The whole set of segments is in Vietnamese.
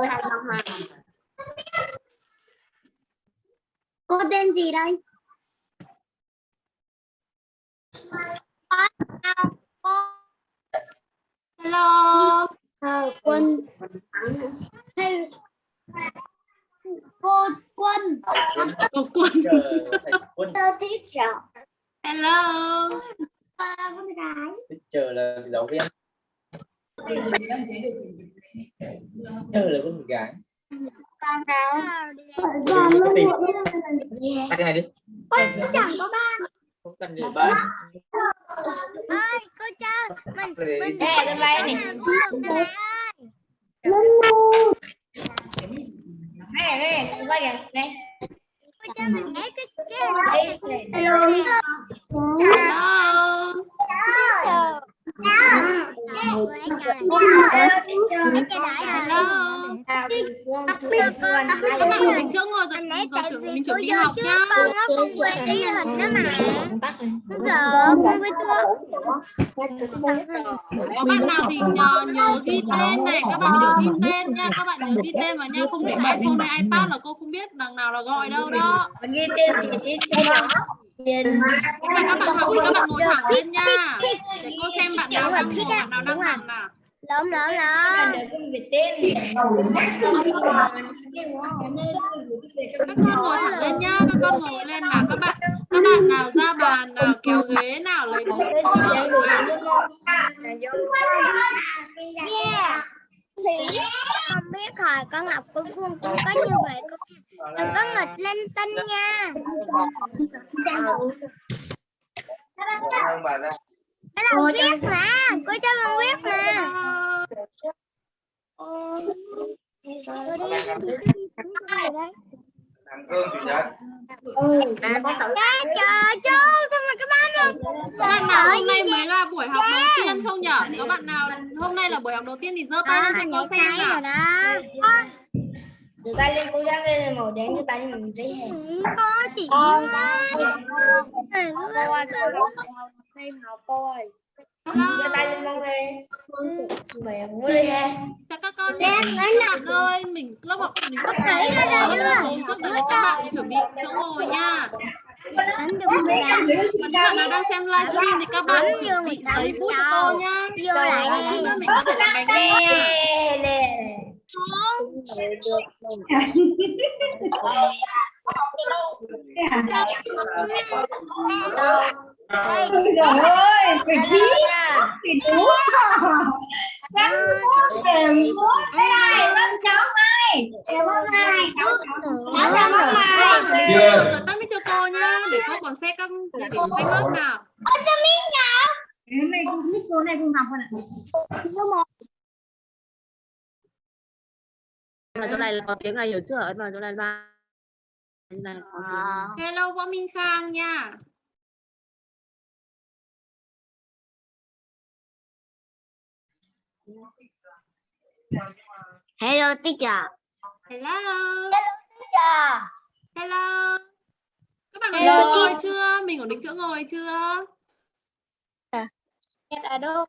Tôi hay năm hai. Cô tên gì đây? Hello. Ờ, quân hay cô quân Cô Quân. quân Hello teacher Hello. Con gái chờ là giáo viên chờ là con gái con đâu tìm. Yeah. Bắt cái này đi Con chẳng có ba không cần để bạn ơi cô cho mình để mình Ê, con bay này. này, con quay kìa, này. cô cho mình cái cái cái Đây, này. Hello Hello teacher Hello. Con- bạn. ngồi rồi, tại vì mình chuẩn học nhá. con nó không quên cái hình đó mà Bắc này. Con quên chưa Có bạn nào thì nhờ, nhớ ghi tên này, các bạn nhớ ghi tên nha, các bạn nhớ ghi tên vào nha, không để iPhone hay iPad là cô không biết đằng nào là gọi đâu đó. Mình ghi tên thì đi xem đó. Các bạn học thì các bạn ngồi thẳng lên nha. Để cô xem bạn nào. Lộn lộn À, lộn để con viết tên. Các con ngồi thẳng lên nhá, các con ngồi lên nào các bạn. Các bạn nào ra bàn nào kéo ghế nào lấy bút. Đúng không? Là biết hồi con học cô Phương cũng có như vậy cô Đừng có nghịch lên tinh nha Cái đầu viết mà Cô cho con viết mà. Cô ra Trời trời trời Sao mà Các bạn nào hôm nay mới là buổi học đầu tiên không nhở? Có bạn nào hôm nay là buổi học đầu tiên thì giơ tay Đó, lên cho cô xem nào. Từ tay lên cố gắng lên màu đen cho tay mình đi hè. Ừ, Có chị quá Ừ, Thêm học cô ơi. Giơ tay lên mong lên. Mẹ muốn đi hè. Chào các con nhé. Các bạn ơi, mình lớp học mình sắp tới Thấy ra giúp đỡ các bạn chuẩn bị chỗ ngồi nha. Những bạn nào đang xem livestream thì các bạn chuẩn bị giấy bút cho cô nhá. Vô lại đi mình có thể làm bánh Nè, nha. Trời ơi, phải khí nha. thì đủ cho. Gắn bút đều bút. Đây này, con cháu này. Cháu này, cháu cháu. Cháu cháu này. Rồi tắt mic cho cô nhá, để cô còn xét các địa điểm danh lớp nào. Hôm nay cô biết cô này cô học rồi ạ. vào chỗ này là có tiếng này hiểu chưa ấn vào chỗ này ba này tiếng Hello Võ Minh Khang nha. Hello teacher Hello. Teacher Hello. Các bạn Hello, ngồi chị. chưa? Mình ổn định chỗ ngồi chưa? Em ở đâu?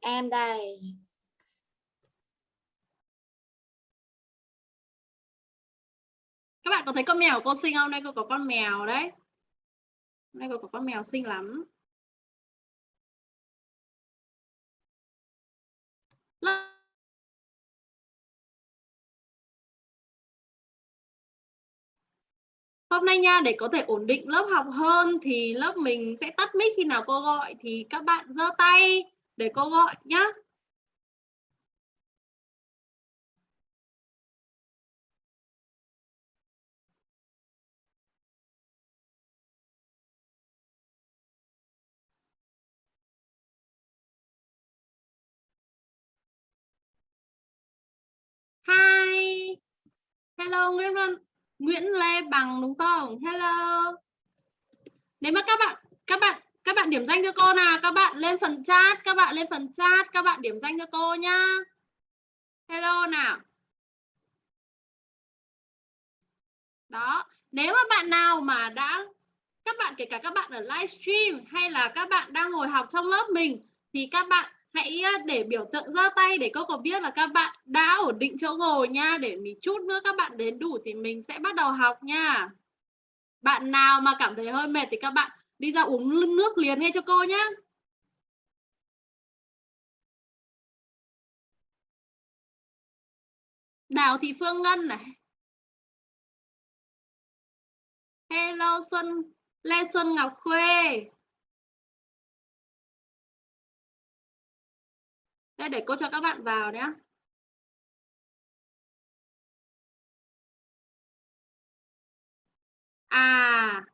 Em đây Các bạn có thấy con mèo của cô xinh không? Đây cô có con mèo đấy. Đây cô có con mèo xinh lắm. Hôm nay nha, để có thể ổn định lớp học hơn thì lớp mình sẽ tắt mic khi nào cô gọi thì các bạn giơ tay để cô gọi nhá. Hi. Hello Nguyễn Văn Nguyễn Lê Bằng đúng không? Hello. Nếu mà các bạn các bạn các bạn điểm danh cho cô nào, các bạn lên phần chat, các bạn lên phần chat, các bạn điểm danh cho cô nhá. Hello nào. Đó, nếu mà bạn nào mà đã các bạn kể cả các bạn ở livestream hay là các bạn đang ngồi học trong lớp mình thì các bạn hãy để biểu tượng giơ tay để cô có biết là các bạn đã ổn định chỗ ngồi nha. Để mình chút nữa các bạn đến đủ thì mình sẽ bắt đầu học nha. Bạn nào mà cảm thấy hơi mệt thì các bạn đi ra uống nước liền nghe cho cô nhé Đào Thị Phương Ngân này. Hello Xuân, Lê Xuân Ngọc Khuê. Đây để cô cho các bạn vào nhé. À.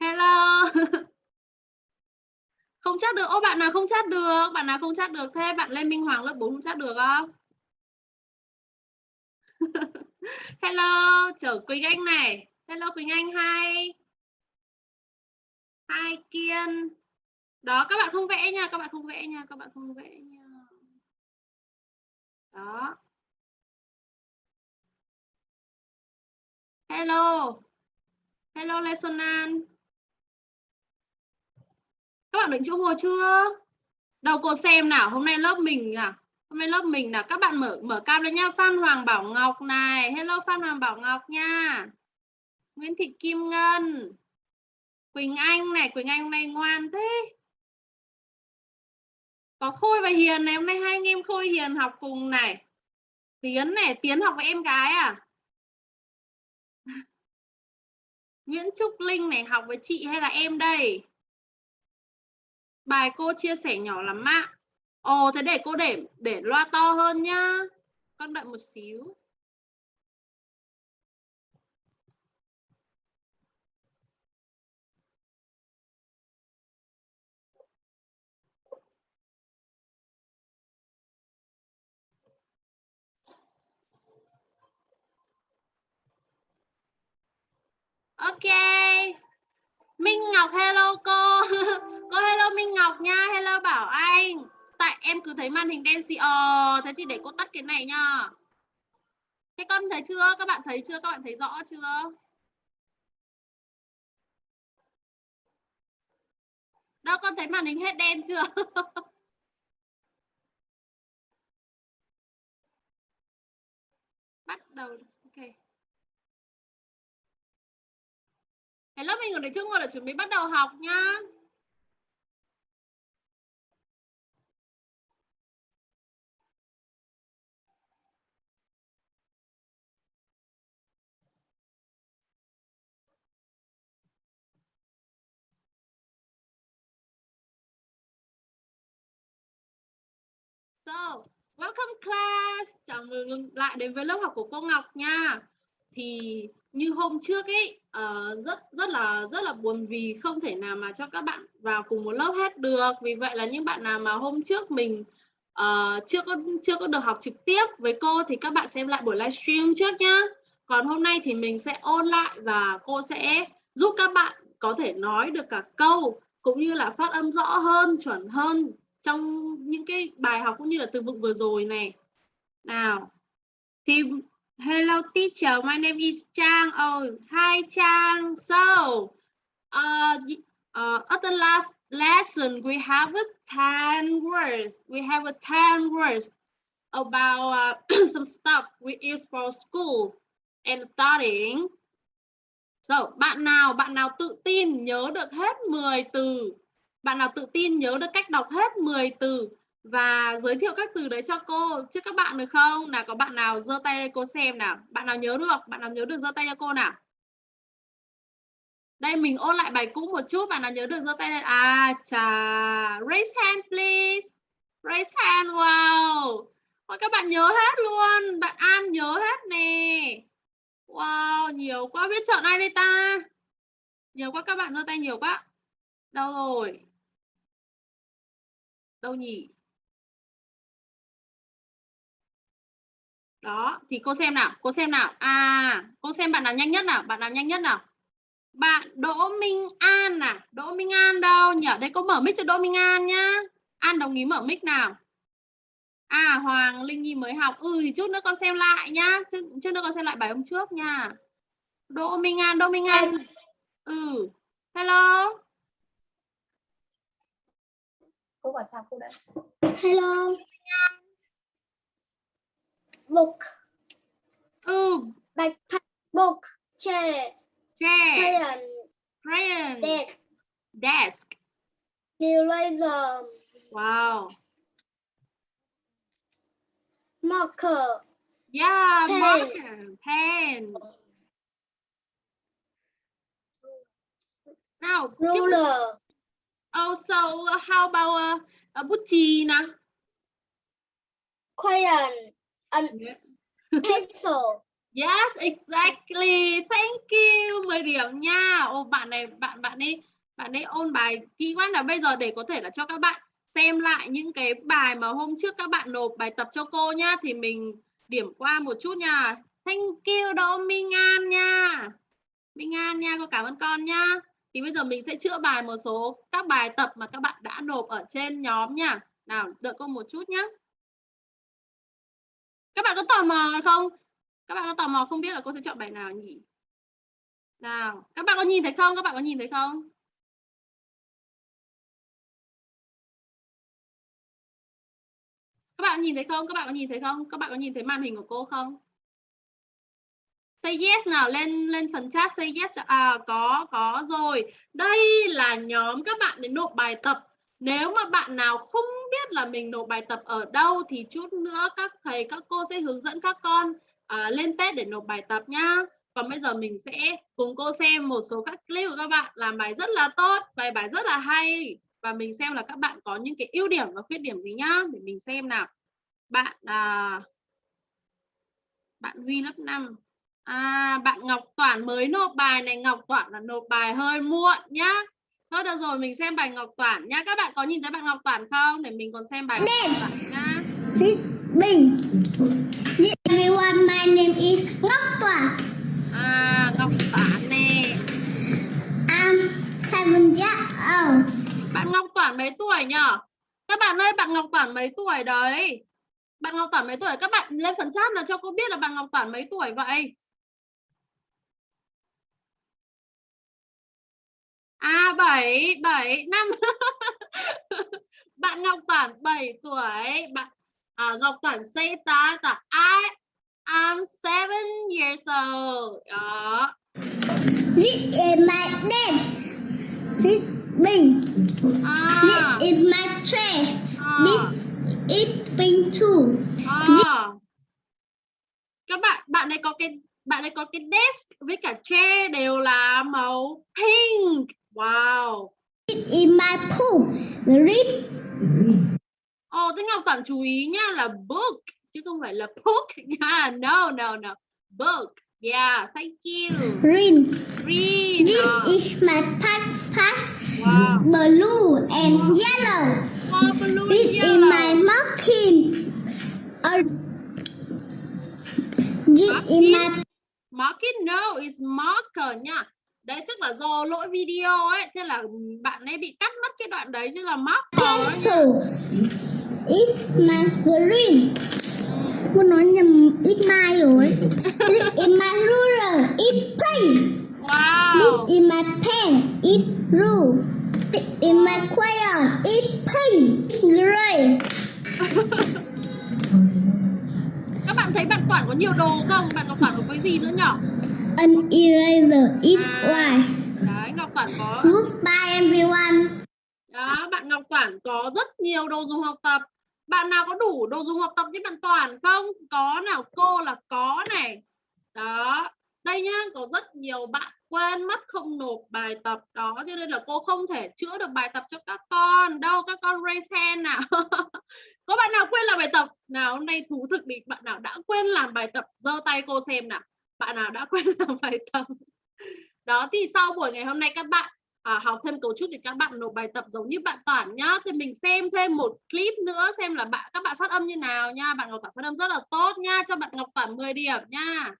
Hello. Không chat được. Ô bạn nào không chat được? Bạn nào không chat được thế bạn Lê Minh Hoàng lớp 4 không chat được không? Hello, chở Quỳnh Anh này. Hello Quỳnh Anh hai hai kiên. Đó, các bạn không vẽ nha, các bạn không vẽ nha, các bạn không vẽ nha. Đó. Hello. Hello lê xuân an các bạn định chỗ ngồi chưa? Đầu cô xem nào, hôm nay lớp mình à? Hôm nay lớp mình là các bạn mở mở cam lên nha phan hoàng bảo ngọc này. Hello, phan hoàng bảo ngọc nha. Nguyễn thị kim ngân. Quỳnh Anh này, Quỳnh Anh hôm nay ngoan thế. Có Khôi và Hiền này, hôm nay hai anh em Khôi Hiền học cùng này. Tiến này, Tiến học với em gái à? Nguyễn Trúc Linh này học với chị hay là em đây? Bài cô chia sẻ nhỏ lắm ạ. Ồ, thế để cô để để loa to hơn nhá. Con đợi một xíu. Ok. Minh Ngọc hello cô. cô hello Minh Ngọc nha. Hello Bảo Anh. Tại em cứ thấy màn hình đen xì. Ờ, thế thì để cô tắt cái này nha. Thế con thấy chưa? Các bạn thấy chưa? Các bạn thấy rõ chưa? Đâu con thấy màn hình hết đen chưa? Bắt đầu. Ok. Lớp mình ở đây chưa ngồi là chuẩn bị bắt đầu học nhá. So, welcome class. Chào mừng lại đến với lớp học của cô Ngọc nha. Thì như hôm trước ấy uh, rất rất là rất là buồn vì không thể nào mà cho các bạn vào cùng một lớp hết được. Vì vậy là những bạn nào mà hôm trước mình uh, chưa có chưa có được học trực tiếp với cô thì các bạn xem lại buổi livestream trước nhá. Còn hôm nay thì mình sẽ ôn lại và cô sẽ giúp các bạn có thể nói được cả câu cũng như là phát âm rõ hơn chuẩn hơn trong những cái bài học cũng như là từ vựng vừa rồi này. Nào thì Hello teacher, my name is Chang. Oh, hi Chang. So, uh, uh, at the last lesson, we have a 10 words. We have a 10 words about uh, some stuff we use for school and studying. So, bạn nào, bạn nào tự tin nhớ được hết 10 từ. Bạn nào tự tin nhớ được cách đọc hết 10 từ và giới thiệu các từ đấy cho cô trước các bạn được không? Nào có bạn nào giơ tay cô xem nào. Bạn nào nhớ được? Bạn nào nhớ được giơ tay cho cô nào. Đây mình ôn lại bài cũ một chút, bạn nào nhớ được giơ tay lên. À chà, raise hand please. Raise hand. Wow. Ôi các bạn nhớ hết luôn. Bạn An nhớ hết nè. Wow, nhiều quá biết chọn ai đây ta? Nhiều quá các bạn giơ tay nhiều quá. Đâu rồi? Đâu nhỉ? Đó thì cô xem nào cô xem nào. À cô xem bạn nào nhanh nhất nào bạn nào nhanh nhất nào? Bạn Đỗ Minh An à? Đỗ Minh An đâu nhỉ? Đây cô mở mic cho Đỗ Minh An nhá. An đồng ý mở mic nào? À Hoàng Linh Nhi mới học. Ừ thì chút nữa con xem lại nhá. Chút, chút nữa con xem lại bài hôm trước nha. Đỗ Minh An Đỗ Minh An. Ừ. Hello? Cô bảo chào cô đấy Hello. Book. ừ Backpack. Book. Chair. chair Crayon. crayon Desk. desk Eraser. wow Marker. yeah Pen. marker pen tiếp Ruler. Also, how about uh, a chì nào? Crayon. And pencil. Yes, exactly. Thank you. 10 điểm nha. Ô bạn này bạn bạn ấy bạn ấy ôn bài kỹ quá là bây giờ để có thể là cho các bạn xem lại những cái bài mà hôm trước các bạn nộp bài tập cho cô nhá thì mình điểm qua một chút nha. Thank you Đỗ Minh An nha. Minh An nha, cô cảm ơn con nha. Thì bây giờ mình sẽ chữa bài một số các bài tập mà các bạn đã nộp ở trên nhóm nha. Nào, đợi cô một chút nhé. Các bạn có tò mò không? Các bạn có tò mò không biết là cô sẽ chọn bài nào nhỉ? Nào, các bạn có nhìn thấy không? Các bạn có nhìn thấy không? Các bạn nhìn thấy không? Các bạn có nhìn thấy không? Các bạn có nhìn thấy màn hình của cô không? Say yes nào, lên lên phần chat say yes. À có, có rồi. Đây là nhóm các bạn để nộp bài tập. Nếu mà bạn nào không biết là mình nộp bài tập ở đâu thì chút nữa các thầy các cô sẽ hướng dẫn các con à, lên test để nộp bài tập nhá. Còn bây giờ mình sẽ cùng cô xem một số các clip của các bạn làm bài rất là tốt, bài bài rất là hay và mình xem là các bạn có những cái ưu điểm và khuyết điểm gì nhá để mình xem nào. Bạn à, bạn Huy lớp 5. À bạn Ngọc Toản mới nộp bài này, Ngọc Toản là nộp bài hơi muộn nhá. Thôi được rồi, mình xem bài Ngọc Toản nhá. Các bạn có nhìn thấy bạn Ngọc Toản không? Để mình còn xem bài Ngọc Toản nhá. Bình. Everyone, my name is Ngọc Tỏa. À Ngọc Toản nè. I'm seven years old. Bạn Ngọc Toản mấy tuổi nhở? Các bạn ơi, bạn Ngọc Toản mấy tuổi đấy? Bạn Ngọc Toản mấy tuổi? Các bạn lên phần chat nào cho cô biết là bạn Ngọc Toản mấy tuổi vậy? À 7, 7, 5 Bạn Ngọc Toản 7 tuổi Bạn à, Ngọc Toản say that là I I'm 7 years old Đó This is my dad. This à, This is my tray. à, This is Bình too. à. Các bạn bạn ấy có cái bạn ấy có cái desk với cả chair đều là màu pink Wow is my poop. Read. Ồ, thế Ngọc Toản chú ý nhá là book chứ không phải là book nha. No, no, no. Book. Yeah, thank you. Green. Green. This à, is my backpack. Wow. Blue and yellow. Oh, blue This and is yellow. my marking. Or this is my Marking no is marker nha. Đấy chắc là do lỗi video ấy, thế là bạn ấy bị cắt mất cái đoạn đấy chứ là nha. pencil. It's my green. Cô nói nhầm ít mai rồi. This is my ruler. It's pink. Wow. This is my pen. It's blue. This is my crayon. It's pink. Gray. Các bạn thấy bạn Toản có nhiều đồ không? Bạn Ngọc Toản có cái gì nữa nhỉ? An eraser. It's À. Đấy, Ngọc Toản có Goodbye everyone. Đó, bạn Ngọc Toản có rất nhiều đồ dùng học tập. Bạn nào có đủ đồ dùng học tập như bạn Toản không? Có nào, cô là có này. Đó, đây nhá, có rất nhiều bạn quên mất không nộp bài tập đó cho nên là cô không thể chữa được bài tập cho các con đâu các con raise hand nào có bạn nào quên làm bài tập nào hôm nay thú thực đi bạn nào đã quên làm bài tập giơ tay cô xem nào bạn nào đã quên làm bài tập? Đó thì sau buổi ngày hôm nay các bạn à, học thêm cấu trúc thì các bạn nộp bài tập giống như bạn Toản nhá. Thì mình xem thêm một clip nữa xem là bạn các bạn phát âm như nào nha. Bạn Ngọc Toản phát âm rất là tốt nha cho bạn Ngọc Toản 10 điểm nha.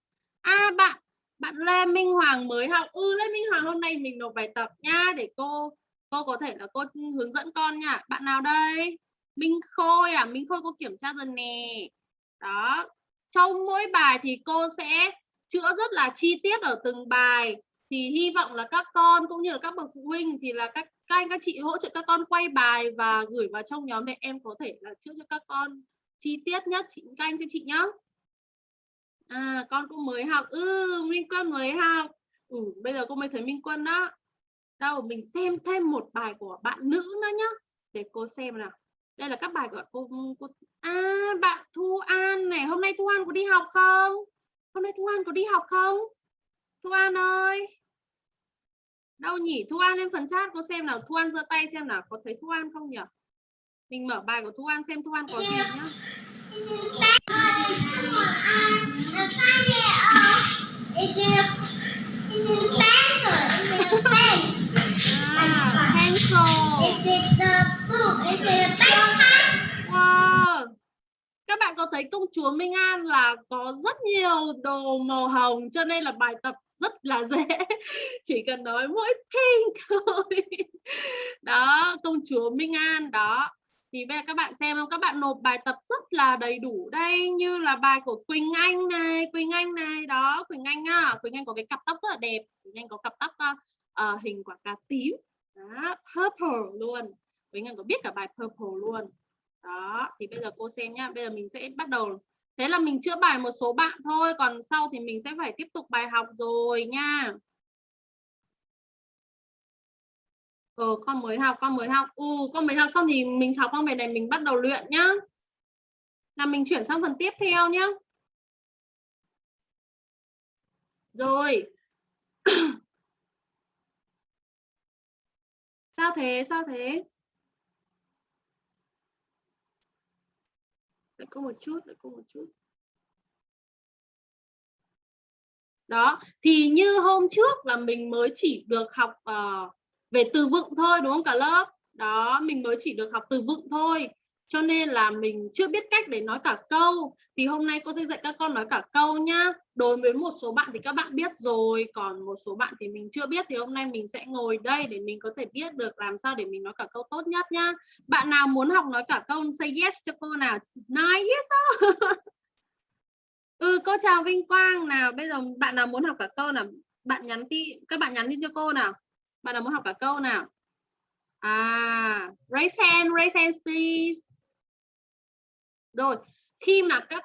À bạn bạn Lê Minh Hoàng mới học. Ừ Lê Minh Hoàng hôm nay mình nộp bài tập nha để cô cô có thể là cô hướng dẫn con nha. Bạn nào đây? Minh Khôi à? Minh Khôi cô kiểm tra rồi nè. Đó trong mỗi bài thì cô sẽ chữa rất là chi tiết ở từng bài. Thì hy vọng là các con cũng như là các bậc phụ huynh thì là các các anh các chị hỗ trợ các con quay bài và gửi vào trong nhóm để em có thể là chữa cho các con chi tiết nhất chị các anh cho chị nhá. À con cũng mới học. Ừ Minh Quân mới học. Ừ, bây giờ cô mới thấy Minh Quân đó. Đâu mình xem thêm một bài của bạn nữ nữa nhá. Để cô xem nào. Đây là các bài của cô, cô à bạn Thu An này. Hôm nay Thu An có đi học không? Hôm nay Thu An có đi học không Thu An ơi đâu nhỉ Thu An lên phần chat cô xem nào Thu An giơ tay xem nào có thấy Thu An không nhỉ mình mở bài của Thu An xem Thu An có gì nhá à, pencil Wow. Có thấy công chúa Minh An là có rất nhiều đồ màu hồng cho nên là bài tập rất là dễ. Chỉ cần nói mỗi pink thôi. Đó, công chúa Minh An đó. Thì bây giờ các bạn xem không? Các bạn nộp bài tập rất là đầy đủ đây như là bài của Quỳnh Anh này, Quỳnh Anh này, đó, Quỳnh Anh á, Quỳnh Anh có cái cặp tóc rất là đẹp. Quỳnh Anh có cặp tóc uh, hình quả cà tím. Đó, purple luôn. Quỳnh Anh có biết cả bài purple luôn đó, thì bây giờ cô xem nhá, bây giờ mình sẽ bắt đầu. Thế là mình chữa bài một số bạn thôi, còn sau thì mình sẽ phải tiếp tục bài học rồi nha. Ờ con mới học, con mới học. Ừ con mới học xong thì mình học con bài này mình bắt đầu luyện nhá. Là mình chuyển sang phần tiếp theo nhá. Rồi. Sao thế sao thế? Cô một chút đợi cô một chút. Đó thì như hôm trước là mình mới chỉ được học uh, về từ vựng thôi đúng không cả lớp? Đó mình mới chỉ được học từ vựng thôi. Cho nên là mình chưa biết cách để nói cả câu. Thì hôm nay cô sẽ dạy các con nói cả câu nhá đối với một số bạn thì các bạn biết rồi, còn một số bạn thì mình chưa biết, thì hôm nay mình sẽ ngồi đây để mình có thể biết được làm sao để mình nói cả câu tốt nhất nhá. Bạn nào muốn học nói cả câu, say yes cho cô nào? Nói yes ừ cô chào Vinh Quang nào. Bây giờ bạn nào muốn học cả câu nào? Bạn nhắn tin, các bạn nhắn tin cho cô nào? Bạn nào muốn học cả câu nào? À raise hand raise hand please. Rồi, khi mà các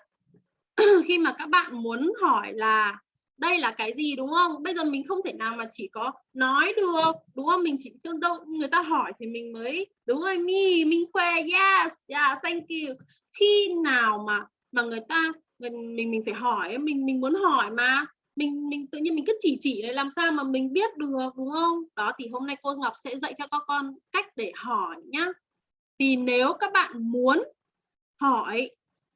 khi mà các bạn muốn hỏi là đây là cái gì đúng không? Bây giờ mình không thể nào mà chỉ có nói được đúng không? Mình chỉ tương đâu người ta hỏi thì mình mới đúng rồi mi minh khoe yes yeah thank you. Khi nào mà mà người ta người, mình mình phải hỏi mình mình muốn hỏi mà mình mình tự nhiên mình cứ chỉ chỉ để làm sao mà mình biết được đúng không? Đó thì hôm nay cô Ngọc sẽ dạy cho các con cách để hỏi nhá. Thì nếu các bạn muốn hỏi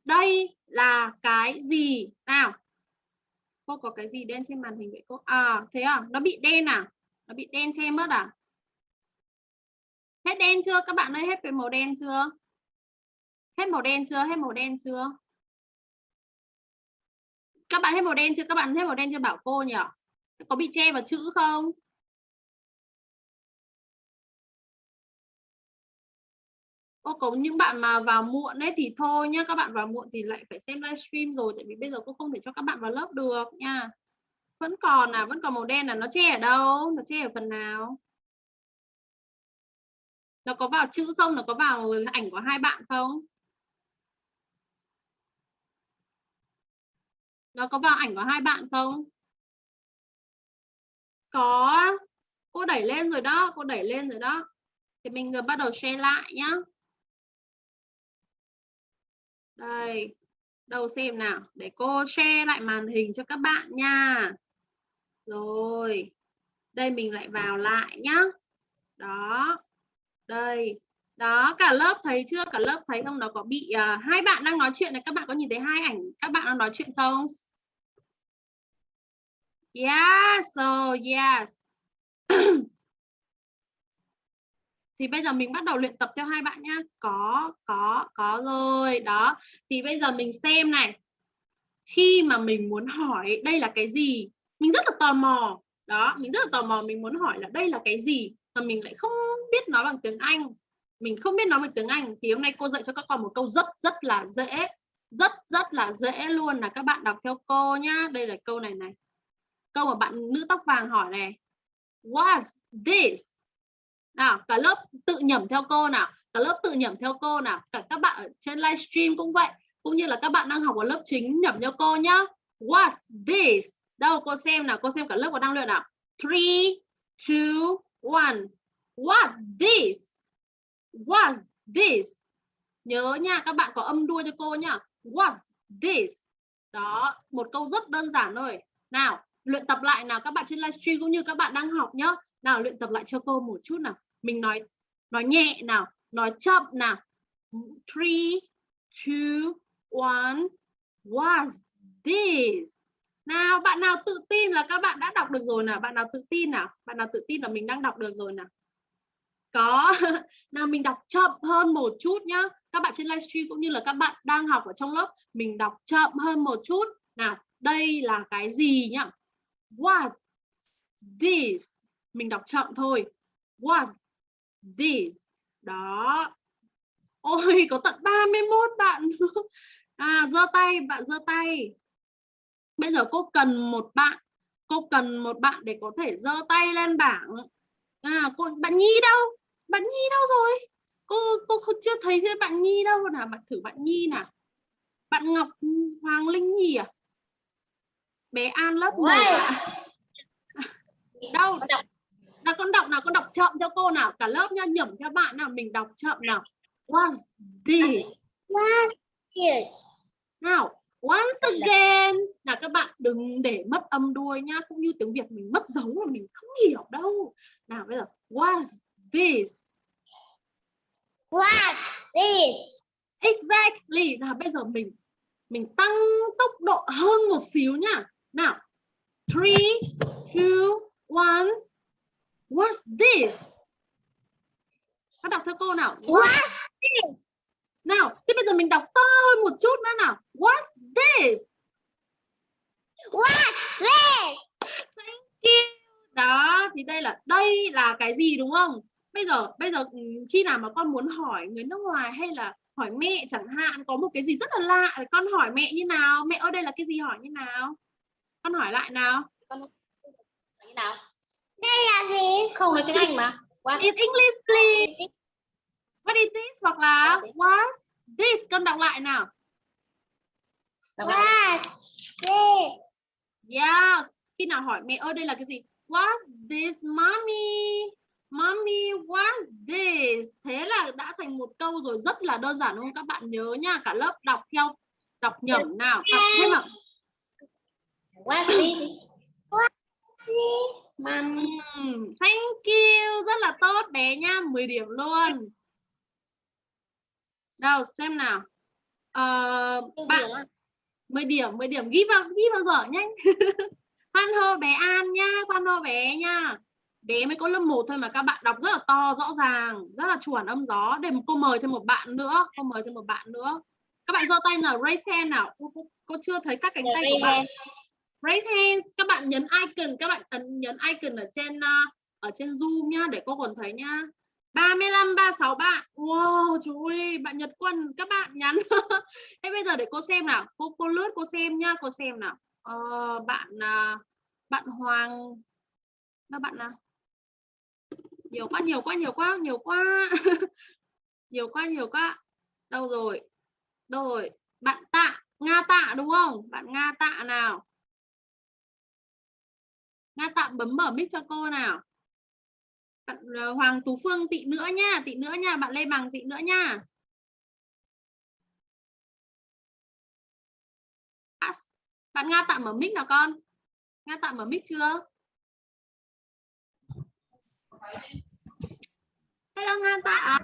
đây là cái gì? Nào. Cô có cái gì đen trên màn hình vậy cô? À thế à? Nó bị đen à? Nó bị đen che mất à? Hết đen chưa? Các bạn ơi, hết về màu đen chưa? Hết màu đen chưa? Hết màu đen chưa? Các bạn hết màu đen chưa? Các bạn hết màu đen chưa? Bảo cô nhỉ? Có bị che vào chữ không? Ô, có những bạn mà vào muộn ấy thì thôi nhá các bạn vào muộn thì lại phải xem livestream rồi tại vì bây giờ cô không thể cho các bạn vào lớp được nha. Vẫn còn là vẫn còn màu đen là nó che ở đâu? Nó che ở phần nào? Nó có vào chữ không? Nó có vào ảnh của hai bạn không? Nó có vào ảnh của hai bạn không? Có. Cô đẩy lên rồi đó cô đẩy lên rồi đó. Thì mình vừa bắt đầu share lại nhá đây đâu xem nào để cô share lại màn hình cho các bạn nha. Rồi đây mình lại vào lại nhá. Đó đây đó cả lớp thấy chưa? Cả lớp thấy không? Nó có bị uh, hai bạn đang nói chuyện này các bạn có nhìn thấy hai ảnh các bạn đang nói chuyện không? Yes so yes. thì bây giờ mình bắt đầu luyện tập theo hai bạn nhá. Có có có rồi, đó. Thì bây giờ mình xem này. Khi mà mình muốn hỏi đây là cái gì, mình rất là tò mò. Đó, mình rất là tò mò, mình muốn hỏi là đây là cái gì mà mình lại không biết nói bằng tiếng Anh. Mình không biết nói bằng tiếng Anh. Thì hôm nay cô dạy cho các con một câu rất rất là dễ. Rất rất là dễ luôn là các bạn đọc theo cô nhá. Đây là câu này này. Câu mà bạn nữ tóc vàng hỏi này. What's this nào, cả lớp tự nhẩm theo cô nào, cả lớp tự nhẩm theo cô nào, cả các bạn ở trên livestream cũng vậy, cũng như là các bạn đang học ở lớp chính nhẩm theo cô nhá. What's this? Đâu, cô xem nào, cô xem cả lớp có đang luyện nào. Three, two, one. What this? What this? Nhớ nha, các bạn có âm đuôi cho cô nhá. What this? Đó, một câu rất đơn giản thôi. Nào, luyện tập lại nào, các bạn trên livestream cũng như các bạn đang học nhá. Nào, luyện tập lại cho cô một chút nào mình nói nói nhẹ nào, nói chậm nào. Three, two, one, was this? Nào, bạn nào tự tin là các bạn đã đọc được rồi nào? Bạn nào tự tin nào? Bạn nào tự tin là mình đang đọc được rồi nào? Có. Nào, mình đọc chậm hơn một chút nhá. Các bạn trên livestream cũng như là các bạn đang học ở trong lớp, mình đọc chậm hơn một chút. Nào, đây là cái gì nhá? What this? Mình đọc chậm thôi. What this. Đó. Ôi có tận 31 bạn. À giơ tay bạn giơ tay. Bây giờ cô cần một bạn. Cô cần một bạn để có thể giơ tay lên bảng. À cô bạn nhi đâu? Bạn nhi đâu rồi? Cô cô không chưa thấy bạn nhi đâu. Nào bạn thử bạn nhi nào. Bạn ngọc hoàng linh nhi à? Bé an lớp một à? đâu nào con đọc nào con đọc chậm cho cô nào. Cả lớp nha nhẩm cho bạn nào mình đọc chậm nào. Was this What's this? nào once again. Là các bạn đừng để mất âm đuôi nhá cũng như tiếng việt mình mất dấu là mình không hiểu đâu. Nào bây giờ was this? What's this? exactly. Nào bây giờ mình mình tăng tốc độ hơn một xíu nhá. Nào three two one what's this các đọc theo cô nào What's nào thế bây giờ mình đọc to hơn một chút nữa nào what's this What's this? Thank you. Đó, thì đây là đây là cái gì đúng không? Bây giờ bây giờ ừ, khi nào mà con muốn hỏi người nước ngoài hay là hỏi mẹ chẳng hạn có một cái gì rất là lạ con hỏi mẹ như nào? Mẹ ơi đây là cái gì hỏi như nào? Con hỏi lại nào. như nào Đây là gì? không nói tiếng anh mà What? In English please. What is this? Hoặc là what's this? Con đọc lại nào. Đọc lại. What's this? Yeah. Khi nào hỏi mẹ ơi đây là cái gì? What's this mommy? Mommy, what's this? Thế là đã thành một câu rồi rất là đơn giản không? Các bạn nhớ nha, cả lớp đọc theo đọc nhẩm nào. Đọc thêm ạ. What this? Ừm, Thank you, rất là tốt bé nha, 10 điểm luôn. Đâu xem nào. Ờ, bạn 10 điểm, 10 điểm ghi vào ghi vào giỏ nhanh. Khoan hô bé An nha, khoan hô bé nha. Bé mới có lớp 1 thôi mà các bạn đọc rất là to rõ ràng, rất là chuẩn âm gió. Để cô mời thêm một bạn nữa, cô mời thêm một bạn nữa. Các bạn giơ tay nào, raise hand nào. Cô, cô, cô chưa thấy các cánh tay của bạn. Raise hands, các bạn nhấn icon, các bạn ấn nhấn icon ở trên uh, ở trên Zoom nhá để cô còn thấy nhá. 35 36 bạn. Wow, trời ơi, bạn Nhật Quân các bạn nhắn. Thế bây giờ để cô xem nào. Cô cô lướt cô xem nhá, cô xem nào. Ờ, bạn uh, bạn Hoàng các bạn nào. Nhiều quá, nhiều quá, nhiều quá, nhiều quá. nhiều quá, nhiều quá. Đâu rồi? Đâu rồi? Bạn Tạ, Nga Tạ đúng không? Bạn Nga Tạ nào? Nga tạm bấm mở mic cho cô nào. Bạn ờ, Hoàng Tú Phương tị nữa nha, tị nữa nha, bạn Lê Bằng tị nữa nha. À, bạn Nga tạm mở mic nào con? Nga tạm mở mic chưa? Hello Nga tạ.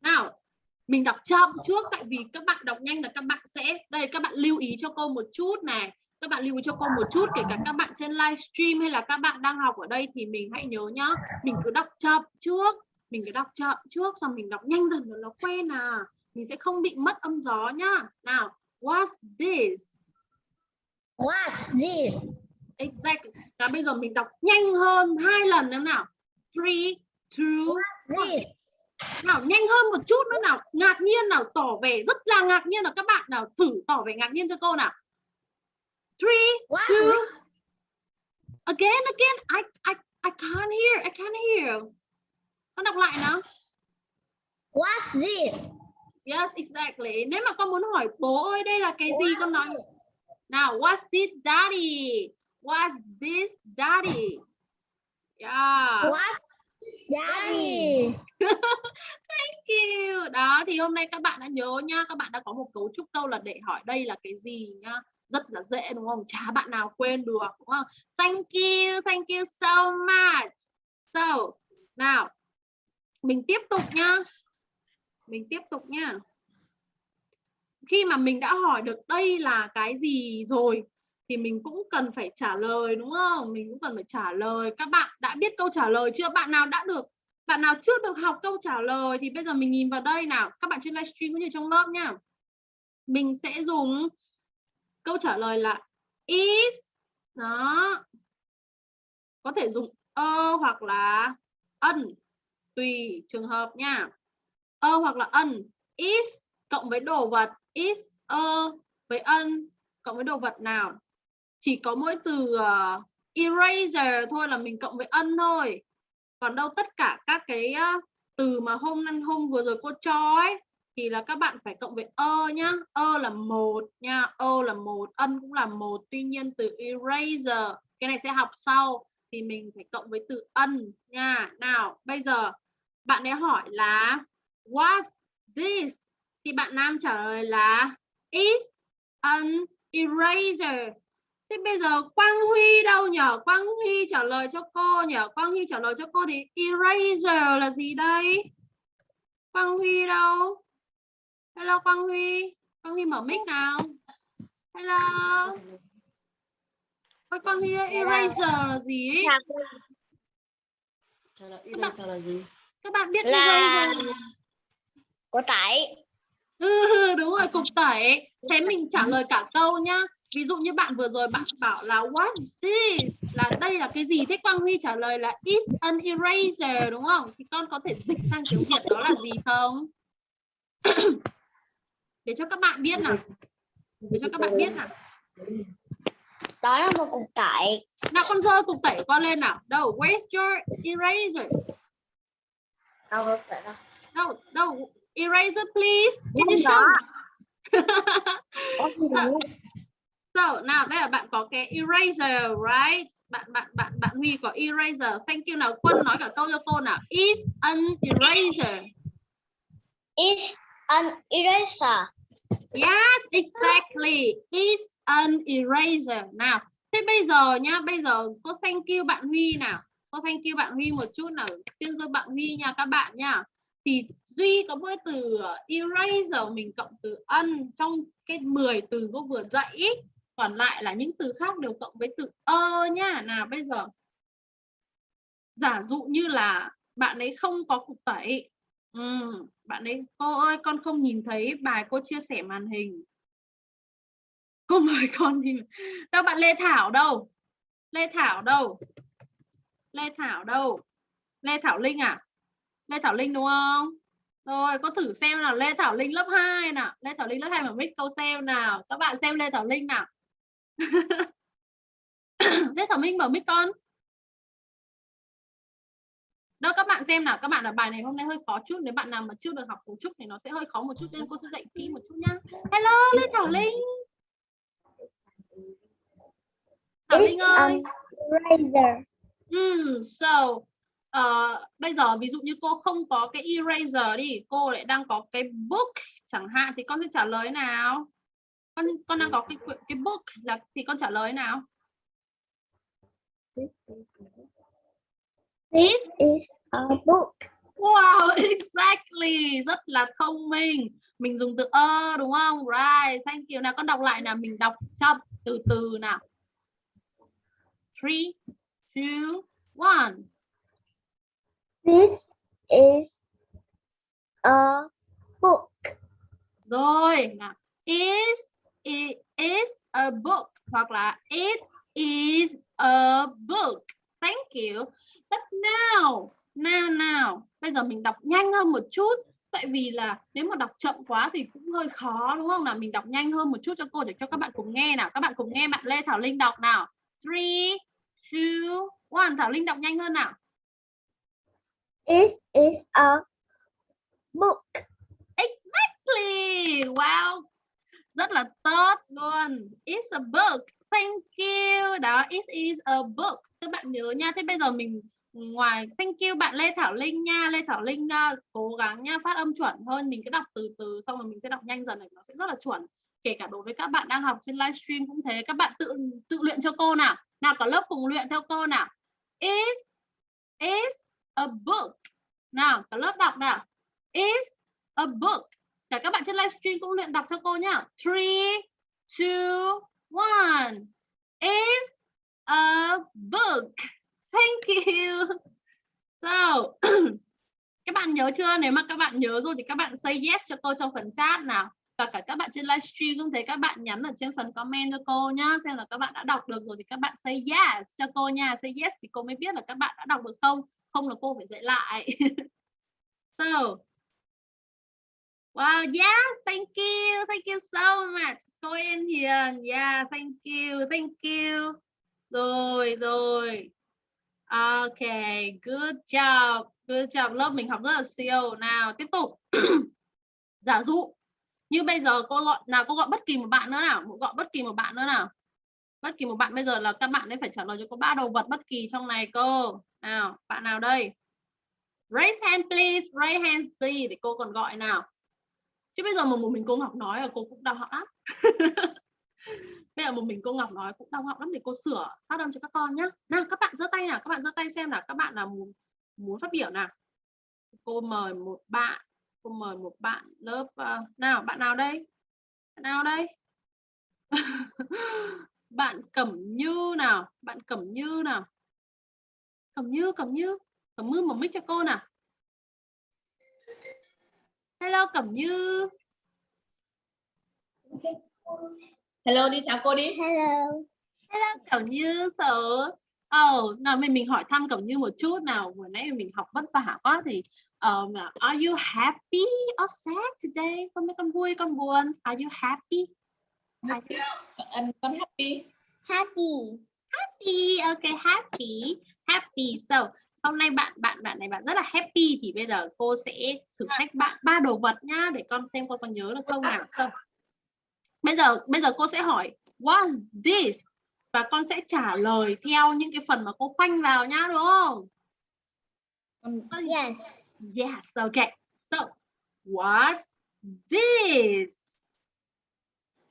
Nào, mình đọc chậm trước tại vì các bạn đọc nhanh là các bạn sẽ đây các bạn lưu ý cho cô một chút này các bạn lưu ý cho cô một chút kể cả các bạn trên livestream hay là các bạn đang học ở đây thì mình hãy nhớ nhá mình cứ đọc chậm trước mình cứ đọc chậm trước xong mình đọc nhanh dần rồi nó quen à. Mình sẽ không bị mất âm gió nhá. Nào what's this? What's this? exactly và bây giờ mình đọc nhanh hơn hai lần nữa nào. Three two This. nào nhanh hơn một chút nữa nào. Ngạc nhiên nào tỏ vẻ rất là ngạc nhiên nào các bạn nào thử tỏ vẻ ngạc nhiên cho cô nào three What's two again again. I I I can't hear I can't hear. Con đọc lại nào. What's this? yes exactly. Nếu mà con muốn hỏi bố ơi đây là cái gì con nói? nào what's this daddy? What's this daddy? Yeah. What's daddy? Thank you. Đó thì hôm nay các bạn đã nhớ nhá, các bạn đã có một cấu trúc câu là để hỏi đây là cái gì nhá. Rất là dễ đúng không? Chả bạn nào quên được đúng không? Thank you, thank you so much. So, nào mình tiếp tục nhá. Mình tiếp tục nhá. Khi mà mình đã hỏi được đây là cái gì rồi thì mình cũng cần phải trả lời đúng không? Mình cũng cần phải trả lời. Các bạn đã biết câu trả lời chưa? Bạn nào đã được bạn nào chưa được học câu trả lời thì bây giờ mình nhìn vào đây nào các bạn trên livestream cũng như trong lớp nhá mình sẽ dùng câu trả lời là is. Đó. Có thể dùng ơ hoặc là ân tùy trường hợp nha. Ơ hoặc là ân is cộng với đồ vật. Is ơ với ân cộng với đồ vật nào? Chỉ có mỗi từ uh, eraser thôi là mình cộng với ân thôi. Còn đâu tất cả các cái uh, từ mà hôm năm hôm vừa rồi cô cho ấy thì là các bạn phải cộng với ơ nhá ơ là một nha ơ là một, ân cũng là một tuy nhiên từ eraser cái này sẽ học sau thì mình phải cộng với từ ân nha nào, bây giờ bạn ấy hỏi là what's this thì bạn nam trả lời là is an eraser Thế bây giờ Quang Huy đâu nhở? Quang Huy trả lời cho cô nhở? Quang Huy trả lời cho cô thì eraser là gì đây? Quang Huy đâu? Hello Quang Huy. Quang Huy mở mic nào. Hello. Ôi Quang Huy ơi, eraser là gì ấy? Là eraser là gì? Các bạn biết Là- eraser Có tải. Ừ, đúng rồi, cục tẩy. Thế mình trả lời cả câu nhá. Ví dụ như bạn vừa rồi bạn bảo là what's this? Là đây là cái gì? Thế Quang Huy trả lời là it's an eraser đúng không? Thì con có thể dịch sang tiếng Việt đó là gì không? Để cho các bạn biết nào. Để cho các bạn biết nào. Đó là một cục tải. Nào con giơ cục tẩy con lên nào. Đâu, where's your eraser? Đâu đâu. Đâu, đâu, eraser please. Can you show? Đâu. So, nào đây là bạn có cái eraser, right? Bạn bạn bạn bạn Huy có eraser. Thank you nào. Quân nói cả câu cho cô nào. Is an eraser. Is an eraser. Yes, exactly. It's an eraser. Nào, thế bây giờ nhá, bây giờ cô thank you bạn Huy nào. Cô thank you bạn Huy một chút nào. Tuyên dương bạn Huy nha các bạn nha. Thì Duy có mỗi từ eraser mình cộng từ ân trong cái 10 từ cô vừa dạy ý. Còn lại là những từ khác đều cộng với từ ơ nhá. Nào bây giờ giả dụ như là bạn ấy không có cục tẩy ừ, bạn ấy cô ơi con không nhìn thấy bài cô chia sẻ màn hình. Cô mời con đi đâu bạn Lê Thảo đâu? Lê Thảo đâu? Lê Thảo đâu? Lê Thảo Linh à? Lê Thảo Linh đúng không? Rồi có thử xem nào Lê Thảo Linh lớp 2 nào. Lê Thảo Linh lớp 2 mà mic câu xem nào. Các bạn xem Lê Thảo Linh nào. Lê Thảo Minh mở mic con đâu các bạn xem nào các bạn là bài này hôm nay hơi khó chút nếu bạn nào mà chưa được học cấu trúc thì nó sẽ hơi khó một chút nên cô sẽ dạy kỹ một chút nhá hello Lê Thảo Linh Thảo Linh ơi Eraser. Hmm, so ờ, bây giờ ví dụ như cô không có cái eraser đi, cô lại đang có cái book chẳng hạn thì con sẽ trả lời nào? Con con đang có cái cái book là thì con trả lời nào? This is a book. Wow, exactly, rất là thông minh. Mình dùng từ ơ đúng không? Right, thank you. Nào con đọc lại nào, mình đọc chậm từ từ nào. Three, two, one. This is a book. Rồi, nào. Is it is a book hoặc là it is a book. Thank you. But now, now now. Bây giờ mình đọc nhanh hơn một chút. Tại vì là nếu mà đọc chậm quá thì cũng hơi khó đúng không nào? Mình đọc nhanh hơn một chút cho cô để cho các bạn cùng nghe nào. Các bạn cùng nghe bạn Lê Thảo Linh đọc nào. Three, two, one. Thảo Linh đọc nhanh hơn nào. It is a book. Exactly. Wow. Rất là tốt luôn. It's a book. Thank you. Đó, it is a book. Các bạn nhớ nha. Thế bây giờ mình ngoài thank you bạn Lê Thảo Linh nha. Lê Thảo Linh uh, cố gắng nha, phát âm chuẩn hơn. Mình cứ đọc từ từ xong rồi mình sẽ đọc nhanh dần này nó sẽ rất là chuẩn. Kể cả đối với các bạn đang học trên livestream cũng thế. Các bạn tự tự luyện cho cô nào. Nào cả lớp cùng luyện theo cô nào. is is a book. Nào, cả lớp đọc nào. Is a book. Cả các bạn trên livestream cũng luyện đọc cho cô nhá. Three, two, one. Is a book. Thank you. So, các bạn nhớ chưa? Nếu mà các bạn nhớ rồi thì các bạn say yes cho cô trong phần chat nào. Và cả các bạn trên livestream cũng thấy các bạn nhắn ở trên phần comment cho cô nhá. Xem là các bạn đã đọc được rồi thì các bạn say yes cho cô nha. Say yes thì cô mới biết là các bạn đã đọc được không. Không là cô phải dạy lại. so, Wow, yes, thank you. Thank you so much. Cô Yên Hiền. Yeah, thank you. Thank you. Rồi, rồi. Ok, good job. Good job. Lớp mình học rất là siêu. Nào, tiếp tục. Giả dụ. Như bây giờ cô gọi nào cô gọi bất kỳ một bạn nữa nào, gọi bất kỳ một bạn nữa nào. Bất kỳ một bạn bây giờ là các bạn ấy phải trả lời cho cô ba đồ vật bất kỳ trong này cô. Nào, bạn nào đây? Raise hand please, raise hands please để cô còn gọi nào chứ bây giờ mà một mình cô học nói là cô cũng đau họng lắm bây giờ một mình cô Ngọc nói cũng đau họng lắm để cô sửa phát âm cho các con nhé nào các bạn giơ tay nào các bạn giơ tay xem là các bạn là muốn muốn phát biểu nào. Cô mời một bạn cô mời một bạn lớp uh, nào bạn nào đây? Bạn nào đây? Bạn Cẩm Như nào? Bạn Cẩm Như nào? Cẩm Như Cẩm Như Cẩm Như một mic cho cô nào. Hello Cẩm Như. Hello đi chào cô đi. Hello. Hello Cẩm Như sợ. Oh, nào mình mình hỏi thăm Cẩm Như một chút nào. Vừa nãy mình học vất vả quá thì um, are you happy or sad today? Con mấy con vui con buồn? Are you happy? Are you Anh con happy. Happy. happy? Okay, happy. Happy. So, hôm nay bạn bạn bạn này bạn rất là happy thì bây giờ cô sẽ thử thách bạn ba đồ vật nhá để con xem con có nhớ được không nào so bây giờ bây giờ cô sẽ hỏi what's this? Và con sẽ trả lời theo những cái phần mà cô khoanh vào nhá đúng không? Con Yes. yes okay so what's this?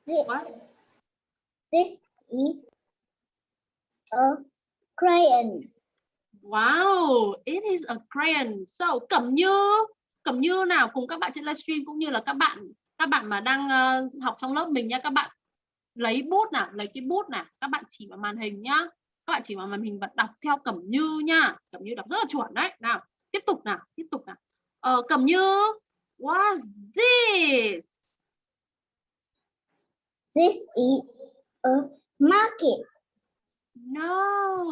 Thi- what? This is a crayon. Wow, it is a crayon. So, Cẩm Như, Cẩm Như nào? Cùng các bạn trên livestream cũng như là các bạn các bạn mà đang uh, học trong lớp mình nha các bạn lấy bút nào, lấy cái bút nào, các bạn chỉ vào màn hình nhá. Các bạn chỉ vào màn hình và đọc theo Cẩm Như nha. Cẩm Như đọc rất là chuẩn đấy. Nào, tiếp tục nào, tiếp tục nào. Ờ, Cẩm Như, what's this? This is a market. No,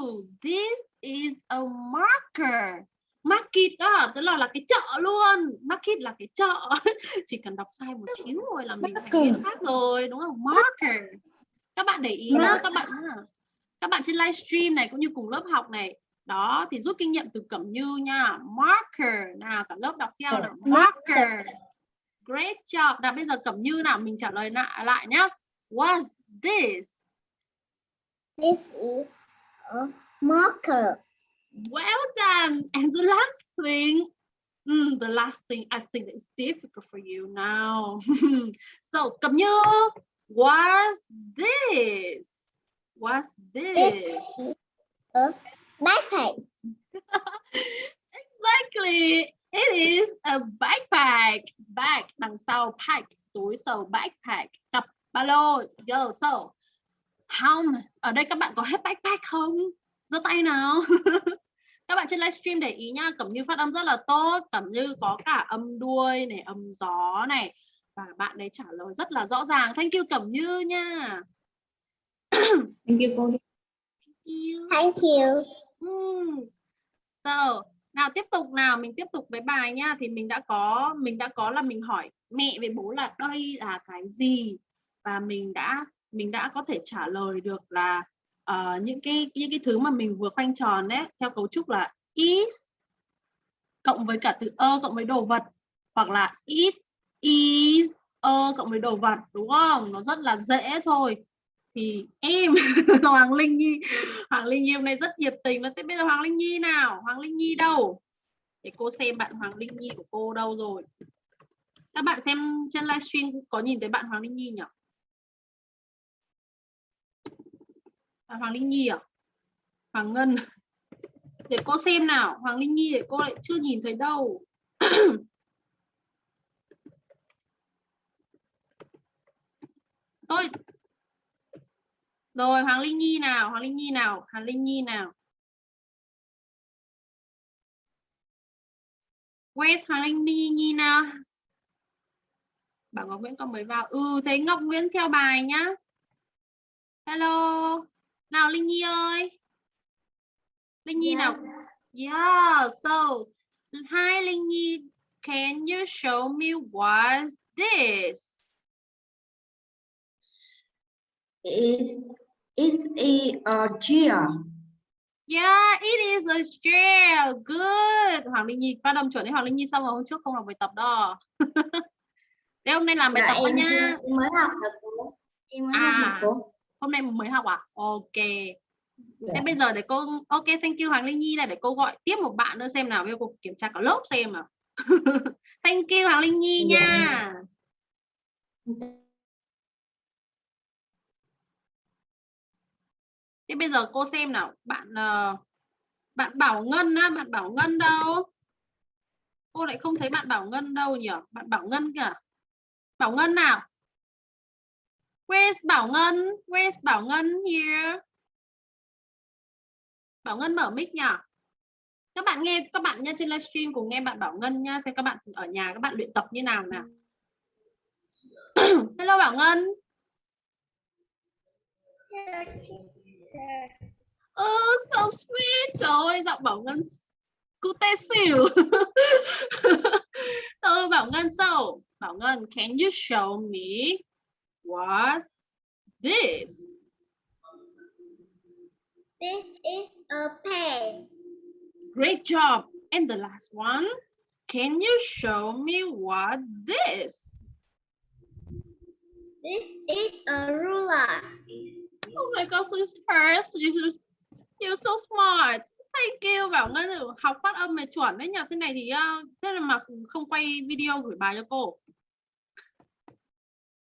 this is a marker. Market đó, tức là là cái chợ luôn. Market là cái chợ. Chỉ cần đọc sai một xíu thôi là mình thành biết khác rồi, đúng không? Marker. Các bạn để ý nhá, các bạn. Các bạn trên livestream này cũng như cùng lớp học này. Đó, thì rút kinh nghiệm từ Cẩm Như nha. Marker. Nào, cả lớp đọc theo nào. Marker. Great job. Nào, bây giờ Cẩm Như nào, mình trả lời lại, lại nhá. What's this? This is a marker. Well done. And the last thing, mm, the last thing I think is difficult for you now. so, Cẩm Như, what's this? What's This this? is a backpack. Exactly. It is a backpack. Bag đằng sau pack túi so backpack cặp ba lô. Yo, so how ở đây các bạn có hết backpack không? Giơ tay nào. các bạn trên livestream để ý nha, Cẩm Như phát âm rất là tốt, Cẩm Như có cả âm đuôi này, âm gió này và bạn ấy trả lời rất là rõ ràng. Thank you Cẩm Như nha. thank you cô. Thank you. Ừm. So, nào tiếp tục nào, mình tiếp tục với bài nha. Thì mình đã có mình đã có là mình hỏi mẹ với bố là đây là cái gì và mình đã mình đã có thể trả lời được là uh, những cái những cái thứ mà mình vừa khoanh tròn đấy theo cấu trúc là is cộng với cả từ ơ cộng với đồ vật hoặc là it is ơ cộng với đồ vật đúng không? Nó rất là dễ thôi. Thì em Hoàng Linh Nhi Hoàng Linh Nhi hôm nay rất nhiệt tình. Nó thế bây giờ Hoàng Linh Nhi nào? Hoàng Linh Nhi đâu? Để cô xem bạn Hoàng Linh Nhi của cô đâu rồi. Các bạn xem trên livestream có nhìn thấy bạn Hoàng Linh Nhi nhỉ? À, Hoàng Linh Nhi à Hoàng Ngân. Để cô xem nào. Hoàng Linh Nhi để cô lại chưa nhìn thấy đâu. Tôi rồi Hoàng Linh Nhi nào Hoàng Linh Nhi nào Hoàng Linh Nhi nào. West Hoàng Linh Nhi, Nhi nào? Bảo Ngọc Nguyễn con mới vào? Ừ thấy Ngọc Nguyễn theo bài nhá. Hello nào Linh Nhi ơi Linh Nhi nào yeah so hi Linh Nhi can you show me what's this Is is a chair? Yeah, it is a chair. Good. Hoàng Linh Nhi phát âm chuẩn đấy. Hoàng Linh Nhi xong rồi hôm trước không làm bài tập đó. Thế hôm nay làm bài Dạ, tập em nha. em mới học được. Em mới học được À. Hôm nay mới học à? Ok. Dạ. Thế bây giờ để cô ok thank you Hoàng Linh Nhi này để cô gọi tiếp một bạn nữa xem nào, bây giờ cô kiểm tra cả lớp xem nào. thank you Hoàng Linh Nhi Dạ. nha. Thế bây giờ cô xem nào, bạn ờ, bạn Bảo Ngân á, bạn Bảo Ngân đâu? Cô lại không thấy bạn Bảo Ngân đâu nhỉ? Bạn Bảo Ngân kìa. Bảo Ngân nào? Where's Bảo Ngân? Where's Bảo Ngân here? Bảo Ngân mở mic nhỉ? Các bạn nghe các bạn nha trên livestream cùng nghe bạn Bảo Ngân nha, xem các bạn ở nhà các bạn luyện tập như nào nào. Hello Bảo Ngân. Oh, so sweet. Trời ơi, giọng Bảo Ngân cute xỉu. Ơi Bảo Ngân so, Bảo Ngân, can you show me what's this? This is a pen. Great job. And the last one, can you show me what this? This is a ruler. Oh my so fast. You, you're so smart. Thank you. Bảo Ngân học phát âm này chuẩn đấy nhỉ. Thế này thì uh, thế là mà không quay video gửi bài cho cô.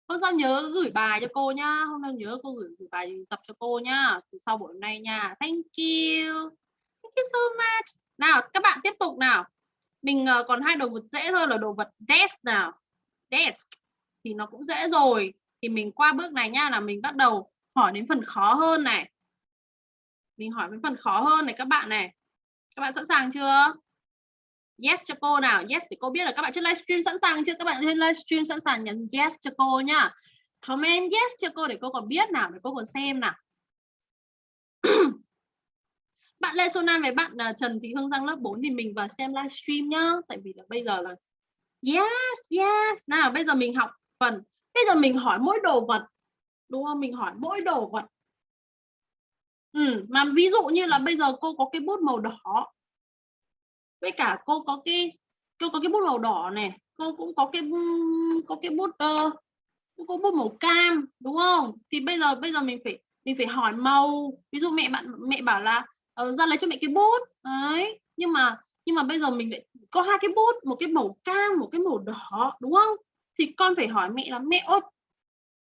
Hôm sau nhớ gửi bài cho cô nhá. Hôm nay nhớ cô gửi, gửi bài tập cho cô nhá. Từ sau buổi hôm nay nha. Thank you. Thank you so much. Nào, các bạn tiếp tục nào. Mình ờ, còn hai đồ vật dễ thôi là đồ vật desk nào. Desk thì nó cũng dễ rồi. Thì mình qua bước này nha là mình bắt đầu hỏi đến phần khó hơn này. Mình hỏi đến phần khó hơn này các bạn này. Các bạn sẵn sàng chưa? Yes cho cô nào. Yes để cô biết là các bạn trên livestream sẵn sàng chưa? Các bạn trên livestream sẵn sàng nhấn yes cho cô nhá. Comment yes cho cô để cô còn biết nào, để cô còn xem nào. bạn Lê Xuân An với bạn uh, Trần Thị Hương Giang lớp 4 thì mình vào xem livestream nhá. Tại vì là bây giờ là yes, yes. Nào bây giờ mình học phần. Bây giờ mình hỏi mỗi đồ vật. Đúng không? Mình hỏi mỗi đồ vật. Ừ, mà ví dụ như là bây giờ cô có cái bút màu đỏ với cả cô có cái cô có cái bút màu đỏ này cô cũng có cái có cái bút ờ, uh, cô có bút màu cam đúng không? Thì bây giờ bây giờ mình phải mình phải hỏi màu. Ví dụ mẹ bạn mẹ bảo là uh, ra lấy cho mẹ cái bút. Đấy nhưng mà nhưng mà bây giờ mình lại có hai cái bút một cái màu cam một cái màu đỏ đúng không? Thì con phải hỏi mẹ là mẹ ơi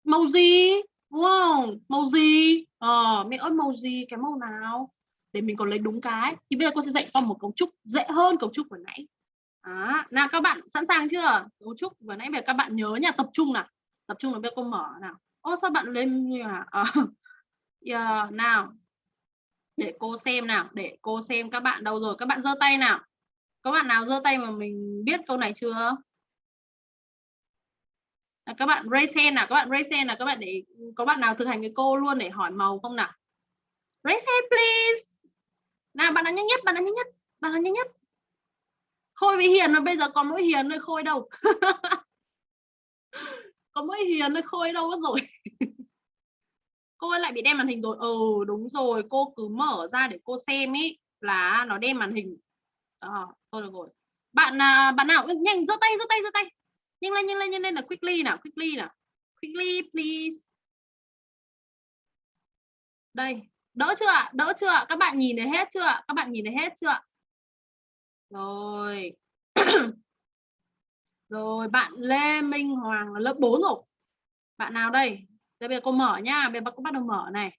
màu gì? Đúng không? Màu gì? Ờ mẹ ơi màu gì? Cái màu nào? Để mình còn lấy đúng cái. Thì bây giờ cô sẽ dạy con một cấu trúc dễ hơn cấu trúc vừa nãy. À, nào các bạn sẵn sàng chưa? Cấu trúc vừa nãy về các bạn nhớ nha tập trung nào. Tập trung là bây giờ cô mở nào. Ô sao bạn lên như hả? Ờ. à, yeah, nào. Để cô xem nào để cô xem các bạn đâu rồi. Các bạn giơ tay nào. Các bạn nào giơ tay mà mình biết câu này chưa? À, các bạn raise hand nào các bạn raise hand nào. Các bạn để có bạn nào thực hành với cô luôn để hỏi màu không nào? Raise hand please nào bạn nào nhanh nhất bạn nào nhanh nhất bạn nào nhanh nhất khôi với hiền mà bây giờ còn mỗi hiền thôi khôi đâu. Có mỗi hiền thôi khôi đâu mất rồi. Cô ấy lại bị đen màn hình rồi. Ừ đúng rồi cô cứ mở ra để cô xem ý là nó đen màn hình. À, thôi được rồi. Bạn à, bạn nào? Ừ, nhanh giơ tay giơ tay giơ tay. Nhanh lên nhanh lên nhanh lên là quickly nào quickly nào. Quickly please. Đây đỡ chưa ạ? Đỡ chưa ạ? Các bạn nhìn thấy hết chưa ạ? Các bạn nhìn thấy hết chưa ạ? Rồi. Rồi bạn Lê Minh Hoàng là lớp 4 rồi. Bạn nào đây? Đây bây giờ cô mở nha. Bây giờ cô bắt đầu mở này.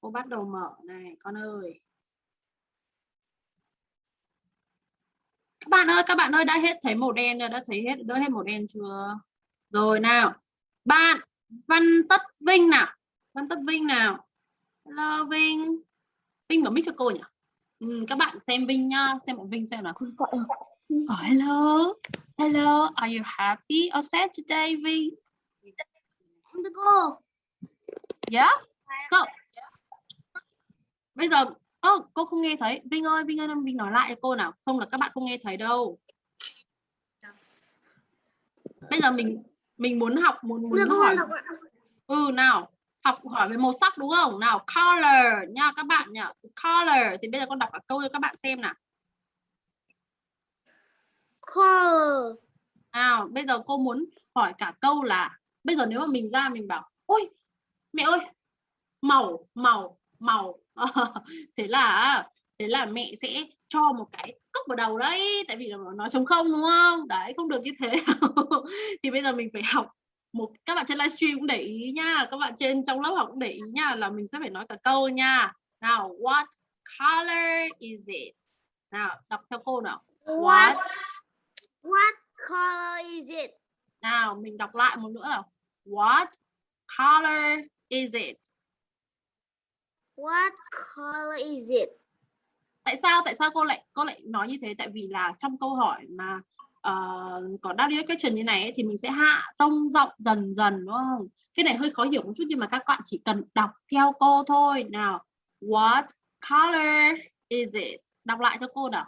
Cô bắt đầu mở này con ơi. Các bạn ơi các bạn ơi đã hết thấy màu đen rồi, đã thấy hết đỡ hết màu đen chưa? Rồi nào. Bạn Văn Tất Vinh nào? Văn Tất Vinh nào? Hello Vinh. Vinh có mic cho cô nhỉ? Ừ, các bạn xem Vinh nhá xem bạn Vinh xem nào. Oh, hello. Hello are you happy? Or sad today Vinh? Thưa cô. yeah? So bây giờ oh, cô không nghe thấy. Vinh ơi Vinh ơi Vinh nói lại cho cô nào. Không là các bạn không nghe thấy đâu. Bây giờ mình mình muốn học muốn muốn hỏi. ừ nào học hỏi về màu sắc đúng không? Nào color nha các bạn nhá color thì bây giờ con đọc cả câu cho các bạn xem nào. Color. nào bây giờ cô muốn hỏi cả câu là bây giờ nếu mà mình ra mình bảo ôi mẹ ơi màu màu màu. Thế là thế là mẹ sẽ cho một cái cốc vào đầu đấy tại vì là nó trống không đúng không? Đấy không được như thế. Thì bây giờ mình phải học một các bạn trên livestream cũng để ý nha. Các bạn trên trong lớp học cũng để ý nha là mình sẽ phải nói cả câu nha. Nào what color is it? Nào đọc theo cô nào. What? What? Color is it? nào mình đọc lại một nữa nào. What color is it? What color is it? tại sao tại sao cô lại cô lại nói như thế? Tại vì là trong câu hỏi mà uh, có W question như này ấy, thì mình sẽ hạ tông giọng dần dần đúng không? Cái này hơi khó hiểu một chút nhưng mà các bạn chỉ cần đọc theo cô thôi. Nào what color is it? Đọc lại cho cô nào.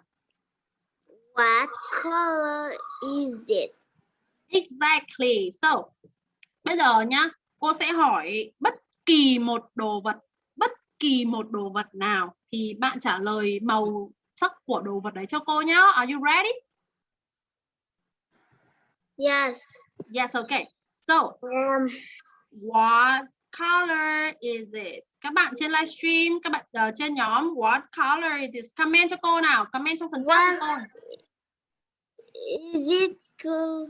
What color is it? exactly. So bây giờ nhá cô sẽ hỏi bất kỳ một đồ vật bất kỳ một đồ vật nào thì bạn trả lời màu sắc của đồ vật đấy cho cô nhá. Are you ready Yes. yes okay so Um, What color is it? Các bạn trên livestream, các bạn uh, trên nhóm What color is this? Comment cho cô nào, comment trong phần chat cho cô. is it co-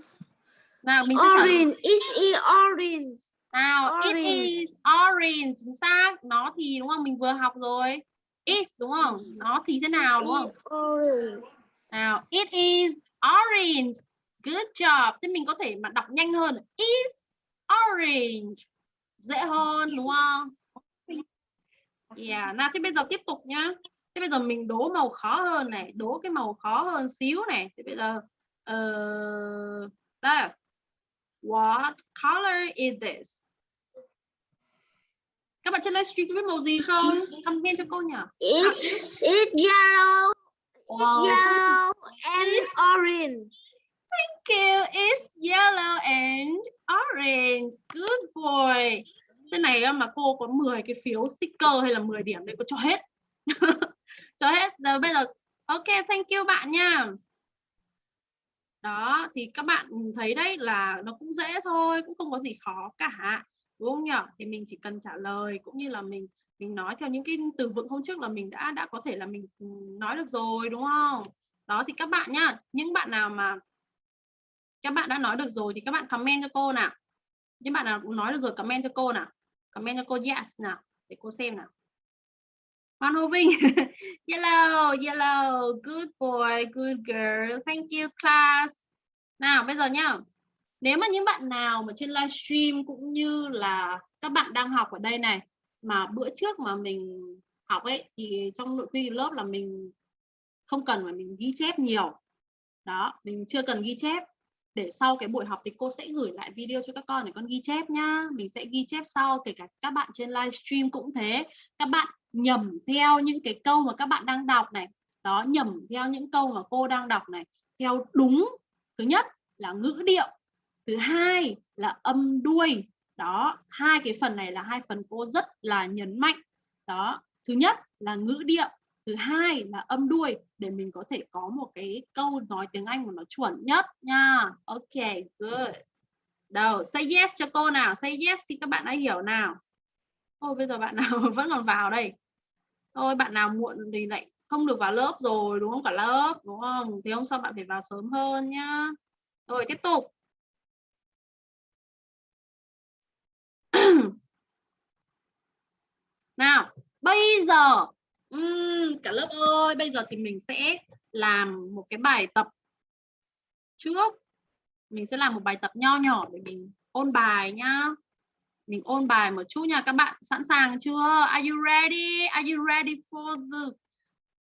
Nào, mình sẽ orange? Is it orange? Nào, it Orange. is orange. Chính xác. Nó thì đúng không? Mình vừa học rồi. Is đúng không? Nó thì thế nào đúng không? It orange? Nào, it is orange. Good job. Thế mình có thể mà đọc nhanh hơn. Is orange. Dễ hơn đúng không? Yeah. Nào, thế bây giờ tiếp tục nhá. Thế bây giờ mình đố màu khó hơn này, đố cái màu khó hơn xíu này. Thế bây giờ uh, đây. What color is this? Các bạn trên livestream có biết màu gì không? Comment cho cô nhỉ? It it's yellow, Wow. yellow and orange. Thank you. It's yellow and orange. Good boy. Thế này mà cô có 10 cái phiếu sticker hay là 10 điểm đây cô cho hết. cho hết. Rồi bây giờ ok, thank you bạn nha. Đó, thì các bạn thấy đấy là nó cũng dễ thôi, cũng không có gì khó cả. Đúng không nhỉ? Thì mình chỉ cần trả lời cũng như là mình mình nói theo những cái từ vựng hôm trước là mình đã đã có thể là mình ừ, nói được rồi đúng không? Đó thì các bạn nhá, những bạn nào mà các bạn đã nói được rồi thì các bạn comment cho cô nào. Những bạn nào cũng nói được rồi, comment cho cô nào. Comment cho cô yes nào, để cô xem nào. Hoan Hô Vinh. Yellow yellow. Good boy, good girl. Thank you, class. Nào, bây giờ nhá. Nếu mà những bạn nào mà trên livestream cũng như là các bạn đang học ở đây này, mà bữa trước mà mình học ấy, thì trong nội quy lớp là mình không cần phải mình ghi chép nhiều. Đó, mình chưa cần ghi chép để sau cái buổi học thì cô sẽ gửi lại video cho các con để con ghi chép nhá. Mình sẽ ghi chép sau, kể cả các bạn trên livestream cũng thế. Các bạn nhầm theo những cái câu mà các bạn đang đọc này. Đó, nhầm theo những câu mà cô đang đọc này. Theo đúng, thứ nhất là ngữ điệu, thứ hai là âm đuôi. Đó, hai cái phần này là hai phần cô rất là nhấn mạnh. Đó, thứ nhất là ngữ điệu thứ hai là âm đuôi, để mình có thể có một cái câu nói tiếng Anh mà nó chuẩn nhất nha. Ok, good. Đâu, say yes cho cô nào, say yes thì các bạn đã hiểu nào. Thôi bây giờ bạn nào vẫn còn vào đây? Thôi, bạn nào muộn thì lại không được vào lớp rồi, đúng không cả lớp? Đúng không? Thì hôm sau bạn phải vào sớm hơn nhá. Rồi, tiếp tục. Nào, bây giờ ừm, cả lớp ơi bây giờ thì mình sẽ làm một cái bài tập trước. Mình sẽ làm một bài tập nho nhỏ để mình ôn bài nhá. Mình ôn bài một chút nha các bạn. Sẵn sàng chưa? Are you ready? Are you ready for the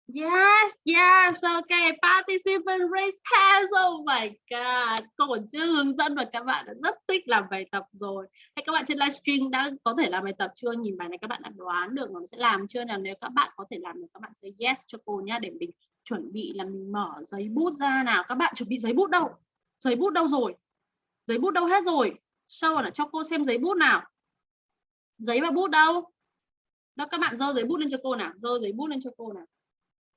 Yes, yes, okay. Participant raise hands. Oh my god. Cô còn chưa hướng dẫn và các bạn đã rất thích làm bài tập rồi. Hay các bạn trên livestream đã có thể làm bài tập chưa? Nhìn bài này các bạn đã đoán được nó sẽ làm chưa nào? Nếu các bạn có thể làm được các bạn sẽ yes cho cô nhá để mình chuẩn bị là mình mở giấy bút ra nào. Các bạn chuẩn bị giấy bút đâu? Giấy bút đâu rồi? Giấy bút đâu hết rồi? Sau là cho cô xem giấy bút nào. Giấy và bút đâu? Đó các bạn dơ giấy bút lên cho cô nào. Dơ giấy bút lên cho cô nào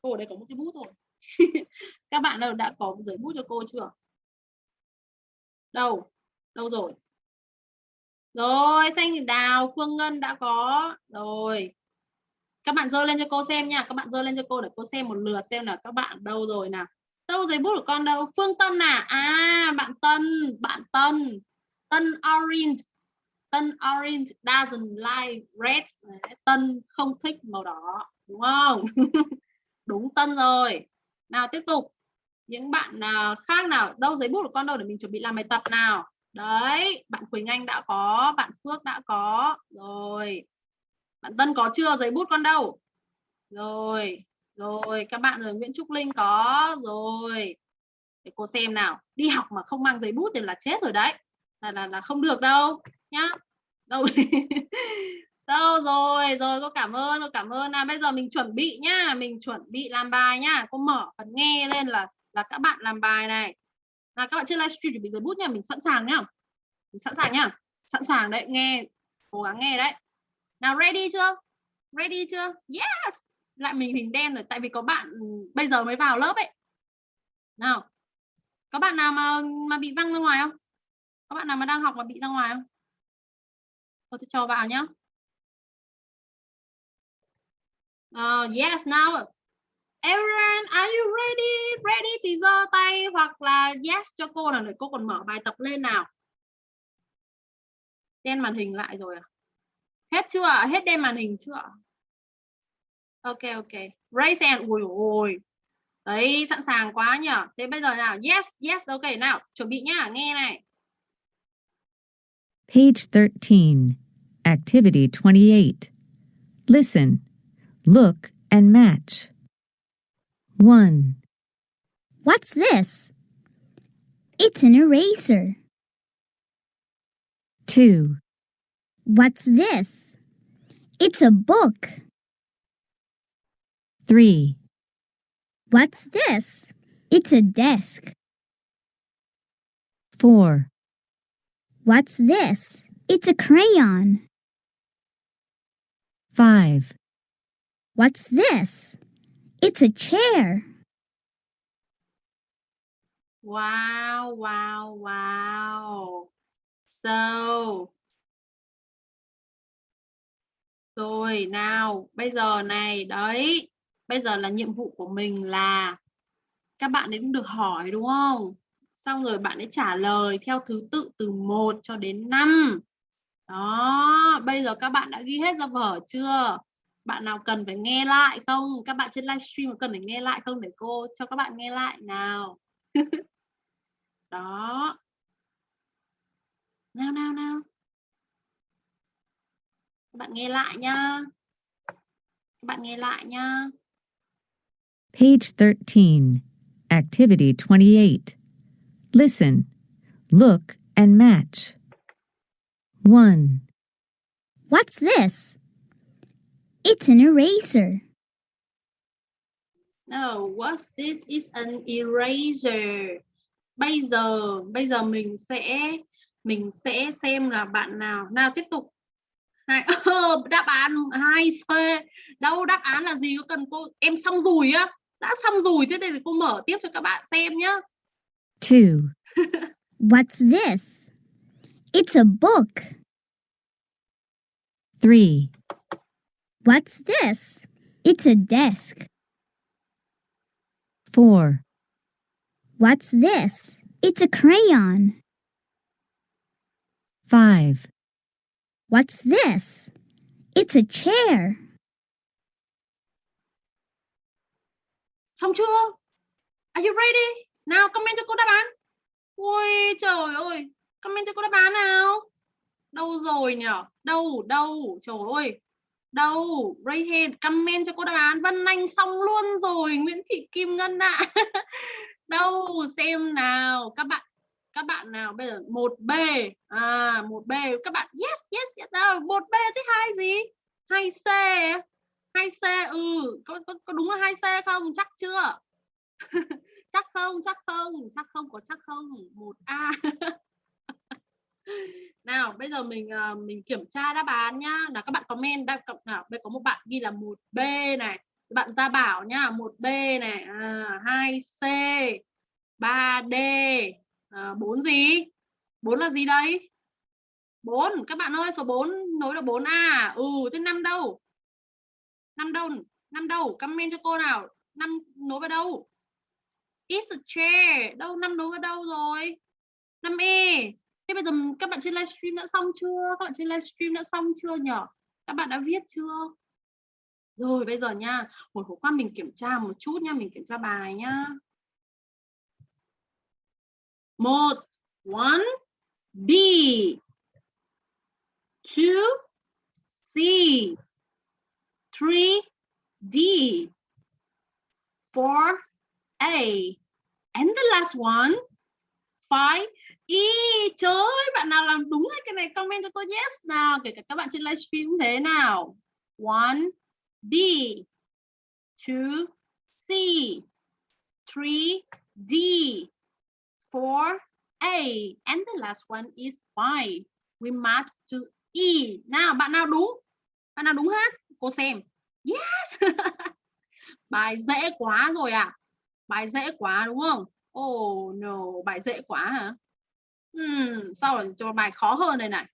cô ở đây có một cái bút rồi các bạn nào đã có một giấy bút cho cô chưa? Đâu? Đâu rồi? Rồi, thanh đào, phương ngân đã có. Rồi. Các bạn dơ lên cho cô xem nha. Các bạn dơ lên cho cô để cô xem một lượt xem là các bạn đâu rồi nào. Đâu giấy bút của con đâu? Phương tân à? À bạn tân bạn tân. Tân orange. Tân orange doesn't like red. Tân không thích màu đỏ, đúng không? đúng tân rồi. Nào tiếp tục. Những bạn à, khác nào? Đâu giấy bút của con đâu để mình chuẩn bị làm bài tập nào? Đấy bạn Quỳnh Anh đã có bạn Phước đã có. Rồi. Bạn Tân có chưa? Giấy bút con đâu? Rồi rồi. Các bạn rồi Nguyễn Trúc Linh có. Rồi. Để cô xem nào. Đi học mà không mang giấy bút thì là chết rồi đấy. Là là, là không được đâu nhá. Đâu? đâu rồi rồi cô cảm ơn cô cảm ơn. À, bây giờ mình chuẩn bị nhá mình chuẩn bị làm bài nhá. Cô mở phần nghe lên là là các bạn làm bài này. Là các bạn trên livestream chuẩn bị giấy bút nha mình sẵn sàng nhá. Mình sẵn sàng nhá. Sẵn sàng đấy nghe cố gắng nghe đấy. Nào ready chưa? Ready chưa? Yes! Lại mình hình đen rồi tại vì có bạn bây giờ mới vào lớp ấy. Nào có bạn nào mà mà bị văng ra ngoài không? Có bạn nào mà đang học mà bị ra ngoài không? Tôi sẽ cho vào nhá. Uh, yes, now everyone, are you ready? Ready thì giơ tay hoặc là yes cho cô nào để cô còn mở bài tập lên nào. Đen màn hình lại rồi à? Hết chưa? Hết đen màn hình chưa? Ok ok. Raise hand. Ui ôi. Đấy, sẵn sàng quá nhỉ. Thế bây giờ nào, yes, yes, ok nào, chuẩn bị nhá, nghe này. Page 13, Activity 28. Listen, look, and match. 1, What's this? It's an eraser. 2, What's this? It's a book. 3, What's this? It's a desk. 4, What's this? It's a crayon. 5, What's this? It's a chair. Wow, wow, wow. So. Rồi nào, bây giờ này đấy. Bây giờ là nhiệm vụ của mình là các bạn ấy cũng được hỏi đúng không? Xong rồi bạn ấy trả lời theo thứ tự từ 1 cho đến 5. Đó, bây giờ các bạn đã ghi hết ra vở chưa? Bạn nào cần phải nghe lại không? Các bạn trên livestream cần phải nghe lại không để cô cho các bạn nghe lại nào. Đó. Nào nào nào. Các bạn nghe lại nhá. Các bạn nghe lại nhá. Page 13, Activity 28. Listen, look, and match. 1, What's this? It's an eraser. No, what's this is an eraser. Bây giờ bây giờ mình sẽ mình sẽ xem là bạn nào. Nào tiếp tục. Hai ờ, đáp án hai c đâu đáp án là gì? Có cần cô em xong rồi á. Đã xong rồi thế thì cô mở tiếp cho các bạn xem nhá. 2, What's this? It's a book. 3, What's this? It's a desk. 4, What's this? It's a crayon. 5, What's this? It's a chair. xong chưa are you ready nào comment cho cô đáp án ui trời ơi comment cho cô đáp án nào đâu rồi nhở đâu đâu trời ơi đâu? Right hand comment cho cô đáp án. Vân Anh xong luôn rồi Nguyễn Thị Kim Ngân ạ. Đâu? Xem nào các bạn các bạn nào? Bây giờ một b. À một b. Các bạn yes yes yes. Đâu? Một b thứ hai gì? Hai c. Hai c ừ. Có, có, có đúng là hai c không? Chắc chưa? Chắc không chắc không. Chắc không có chắc không. Một a. nào bây giờ mình uh, mình kiểm tra đáp án nhá. Là các bạn comment đáp cộng nào đây có một bạn ghi là một b này. Bạn gia bảo nhá một b này à, 2 c 3 d à, 4 gì? 4 là gì đây? 4 các bạn ơi số 4 nối được 4 a. Ừ thế năm đâu? Năm đâu năm đâu? Comment cho cô nào. Năm nối vào đâu? It's a chair. Đâu năm nối vào đâu rồi? 5 e thế bây giờ các bạn trên livestream đã xong chưa? Các bạn trên livestream đã xong chưa nhở các bạn đã viết chưa? Rồi, bây giờ nha hồi khổ qua mình kiểm tra một chút nha, mình kiểm tra bài nhá một, one, B. Two, C. Three, D. Four, A. And the last one, five E trời ơi, bạn nào làm đúng hết cái này, comment cho tôi yes nào, kể cả các bạn trên livestream cũng thế nào. One, B, two, C, three, D, four, A, and the last one is five. We match to E. Nào, bạn nào đúng? Bạn nào đúng hết? Cô xem. Yes! Bài dễ quá rồi à. Bài dễ quá, đúng không? Oh no, bài dễ quá hả? Hmm, sau rồi cho bài khó hơn này này.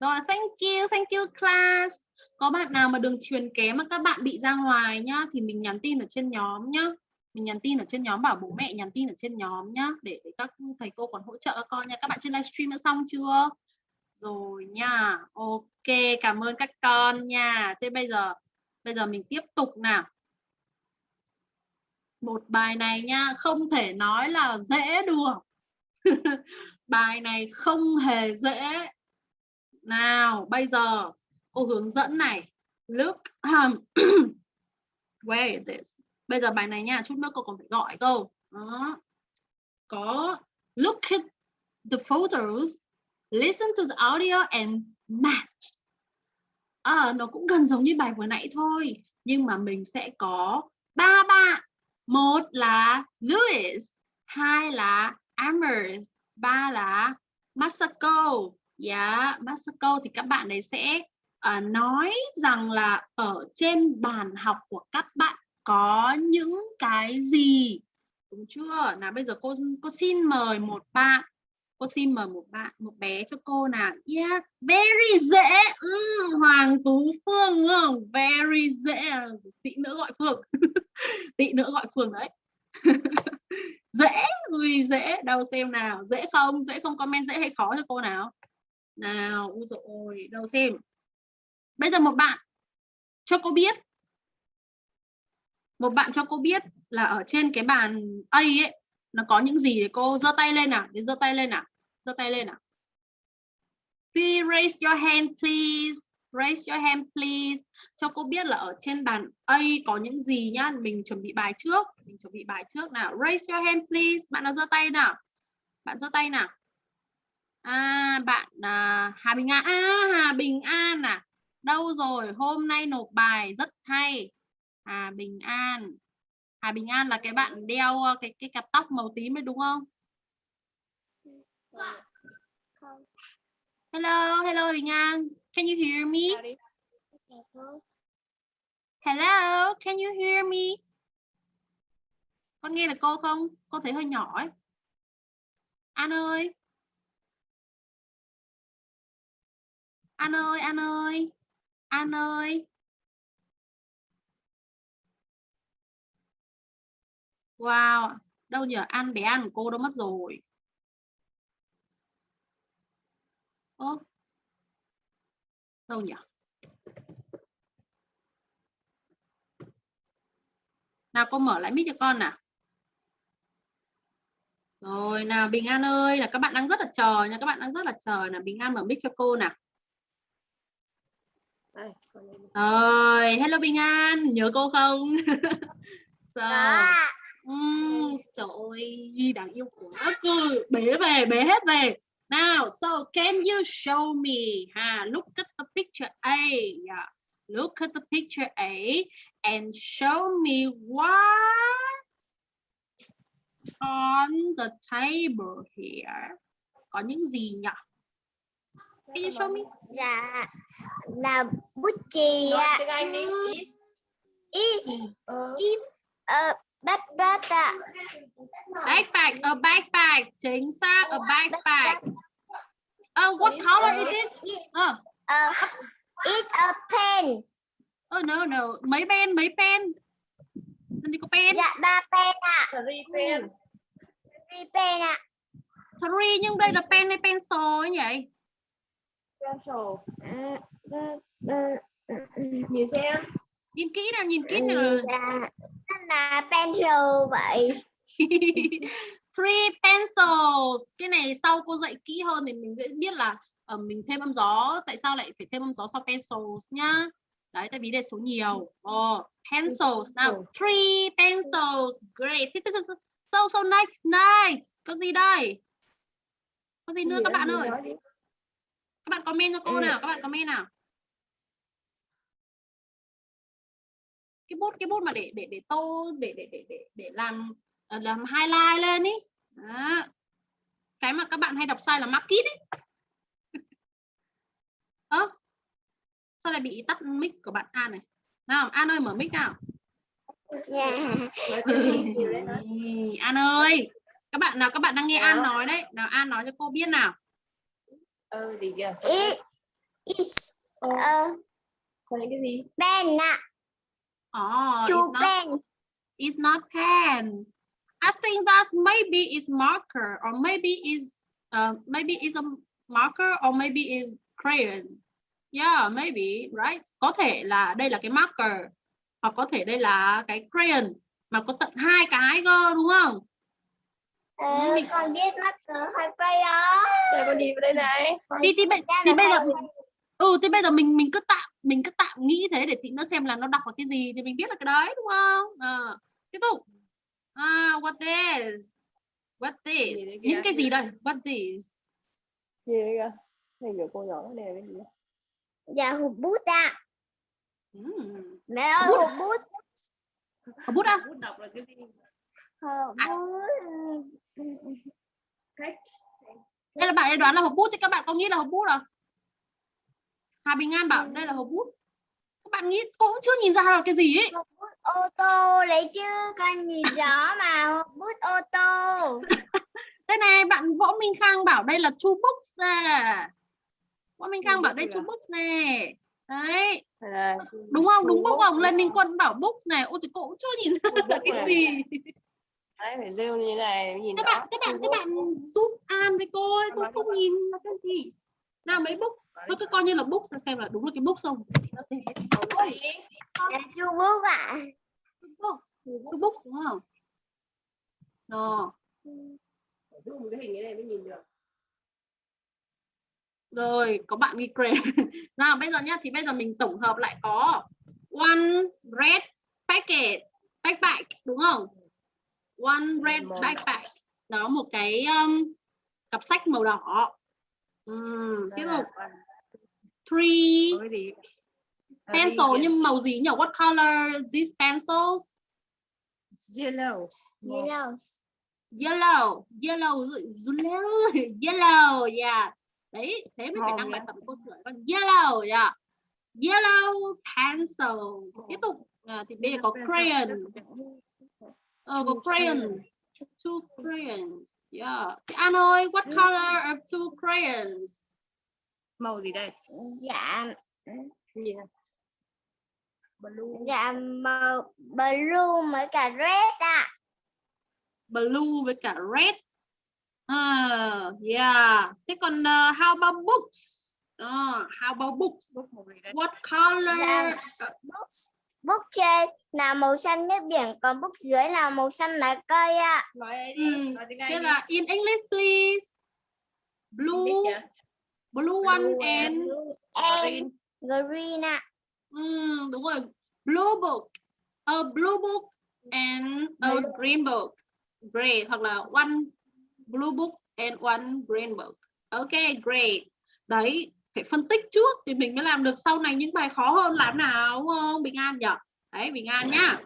Rồi thank you thank you class. Có bạn nào mà đường truyền kém mà các bạn bị ra ngoài nhá thì mình nhắn tin ở trên nhóm nhá. Mình nhắn tin ở trên nhóm bảo bố mẹ nhắn tin ở trên nhóm nhá để, để các thầy cô còn hỗ trợ các con nha. Các bạn trên livestream đã xong chưa? Rồi nha ok cảm ơn các con nha. Thế bây giờ bây giờ mình tiếp tục nào. Một bài này nha không thể nói là dễ được. bài này không hề dễ. Nào bây giờ cô hướng dẫn này. Look um, where is this? Bây giờ bài này nha chút nữa cô còn phải gọi câu đó. Có look at the photos listen to the audio and match. À, nó cũng gần giống như bài vừa nãy thôi nhưng mà mình sẽ có ba bạn. Một là Louis hai là Amherst. Ba là Masako dạ yeah, Masako thì các bạn ấy sẽ uh, nói rằng là ở trên bàn học của các bạn có những cái gì? Đúng chưa? Nào bây giờ cô cô xin mời một bạn. Cô xin mời một bạn một bé cho cô nào. Yeah very dễ. Ừ, Hoàng Tú Phương đúng không? Very dễ. Ờ, Tí nữa gọi Phương. Tí nữa gọi Phương đấy. dễ ui dễ đâu xem nào. Dễ không? Dễ không comment dễ hay khó cho cô nào? Nào, ui dồi ôi đâu xem. Bây giờ một bạn cho cô biết. Một bạn cho cô biết là ở trên cái bàn A ấy, nó có những gì để cô giơ tay lên nào? Để giơ tay lên nào? Giơ tay lên nào? Please raise your hand, please raise your hand please. Cho cô biết là ở trên bàn A có những gì nhá? Mình chuẩn bị bài trước. Mình chuẩn bị bài trước nào. Raise your hand please. Bạn nào giơ tay nào? Bạn giơ tay nào? À bạn à, Hà Bình An. À Hà Bình An à. Đâu rồi? Hôm nay nộp bài rất hay. Hà Bình An. Hà Bình An là cái bạn đeo cái cái cặp tóc màu tím ấy đúng không? Hello, hello Bình An. Can you hear me? Hello, can you hear me? Con nghe được cô không? Cô thấy hơi nhỏ ấy. An ơi. An ơi, An ơi. An ơi. Wow, đâu nhỉ? An bé An của cô đâu mất rồi. Ơ. Đâu nhỉ? Nào cô mở lại mic cho con nào. Rồi nào Bình An ơi, là các bạn đang rất là chờ nha, các bạn đang rất là chờ là Bình An mở mic cho cô nào. Rồi, hello Bình An, nhớ cô không? Sao? Đó. Ừm, trời ơi, đáng yêu quá cơ. Bế về, bế hết về. Now, so can you show me? Ha, look at the picture A. Yeah. Look at the picture A and show me what on the table here. Có những gì nhỉ? Can you show me? Dạ là bút chì ạ. Is. Is Is ờ bát bát ạ. backpack, a backpack. Chính xác, a backpack. Oh, what color is this? Oh, Ờ is a pen. oh no, no. Mấy pen, mấy pen. Làm gì có pen? Dạ ba pen ạ. three pen. Three pen ạ. Three, nhưng đây là pen hay pencil ấy nhỉ? Pencil. Ừ. Nhìn xem. Nhìn kỹ nào, nhìn kỹ nào. Là pencil vậy. Three pencils. Cái này sau cô dạy kỹ hơn thì mình sẽ biết là ờ, mình thêm âm gió. Tại sao lại phải thêm âm gió sau pencils nhá. Đấy, tại vì đây số nhiều. Oh, pencils. Now, three pencils. Great. This is so so nice, nice. Có gì đây? Có gì nữa các bạn ơi? Các bạn comment cho cô nào, các bạn comment nào. Cái bút cái bút mà để để để tô để để để để để làm ờ, làm highlight lên ý. Đó. Cái mà các bạn hay đọc sai là mark it ấy. Ơ. sao lại bị tắt mic của bạn An này? Nào, An ơi mở mic nào. Dạ. Ê, An ơi, các bạn nào các bạn đang nghe An Nào. nói đấy, nào An nói cho cô biết nào. Ờ, gì kìa. Is is Ờ, cái gì? pen ạ. Oh, Two it's not pen. It's not pen. I think that maybe it's marker or maybe is uh, maybe it's a marker or maybe is crayon. Yeah, maybe, right? Có thể là đây là cái marker hoặc có thể đây là cái crayon mà có tận hai cái cơ đúng không? Ờ, mình- con biết marker hay cây đó. Đây con nhìn vào đây này. Bây- Ra thì là bây giờ ừ thì bây giờ mình mình cứ tạm mình cứ tạm nghĩ thế để tí nữa xem là nó đọc là cái gì thì mình biết là cái đấy đúng không? À, tiếp tục. À, what this? What? Gì kìa, Những cái gì đây? What this? Gì kìa. Này kiểu cô nhỏ này là cái gì? Dạ hộp bút ạ. Ừm. Mẹ ơi hộp bút. Có bút à? Bút đọc là cái gì? Hộp À. bút. Đây là bạn ấy đoán là hộp bút thì các bạn có nghĩ là hộp bút à? Hà Bình An bảo đây là hộp bút. Các bạn nghĩ cô cũng chưa nhìn ra là cái gì ấy. Hộp bút ô tô đấy chứ. Con nhìn rõ mà hộp bút ô tô. Đây này bạn Võ Minh Khang bảo đây là two books nè. Võ Minh Khang bảo đây two books nè. Đấy, đúng không? Đúng books không? Lê Minh? Quân bảo books này. Ôi thì cô cũng chưa nhìn ra là cái gì. Đấy, phải rêu như này nhìn Các rõ. bạn các bạn các bạn giúp An với cô ấy, cô không nhìn là cái gì. Nào mấy book Thôi cứ coi như là book xem xem là đúng là cái book không thì nó sẽ. Là chu bút ạ. book cái book đúng không? Rồi Dùng cái hình cái này mới nhìn được. rồi có bạn ghi crayon nào bây giờ nhá thì bây giờ mình tổng hợp lại có one red packet backpack đúng không? One red backpack. Đó một cái um, cặp sách màu đỏ. Ừm, tiếp tục three. Có cái gì? À, pencil nhưng màu gì nhỉ? What color these pencils? Yellow. Yellow. yellow. Yellow yellow yellow yeah. Đấy thế mới phải đăng bài tập cô sửa. Con yellow yeah. yellow pencil tiếp tục. à, thì bây giờ có crayon. Ờ có crayon. two crayons yeah. An ơi what color are two crayons màu gì đây? Dạ gì dạ màu blue với cả red ạ. Blue với cả red. À yeah. Thế còn uh, how about books? Uh, how about books? What color? Dạ. book book trên là màu xanh nước biển còn book dưới là màu xanh lá cây ạ. Ừ, thế là in English please. Blue blue one and and green ạ. Ừm, đúng rồi. Blue book. A blue book and a green book. Great hoặc là one blue book and one green book. Ok great. Đấy phải phân tích trước thì mình mới làm được sau này những bài khó hơn làm nào đúng không Bình An nhỉ? Đấy Bình An nhá.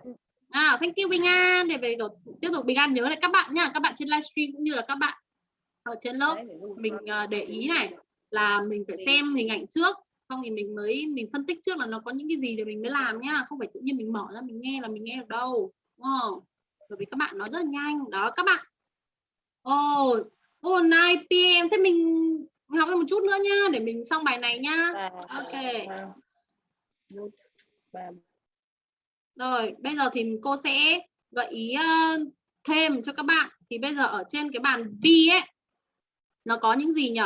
À, thank you Bình An. Để về tiếp tục Bình An nhớ lại các bạn nhá. Các bạn trên livestream cũng như là các bạn ở trên lớp. Mình ờ, để ý này là mình phải xem hình ảnh trước xong thì mình mới mình phân tích trước là nó có những cái gì để mình mới làm nhá không phải tự nhiên mình mở ra mình nghe là mình nghe được đâu đúng không? Bởi vì các bạn nói rất là nhanh. Đó các bạn. Ồ oh, oh, 9 pm thế mình học thêm một chút nữa nhá để mình xong bài này nhá. Ok. rồi bây giờ thì cô sẽ gợi ý ờ, thêm cho các bạn. Thì bây giờ ở trên cái bàn B ấy nó có những gì nhỉ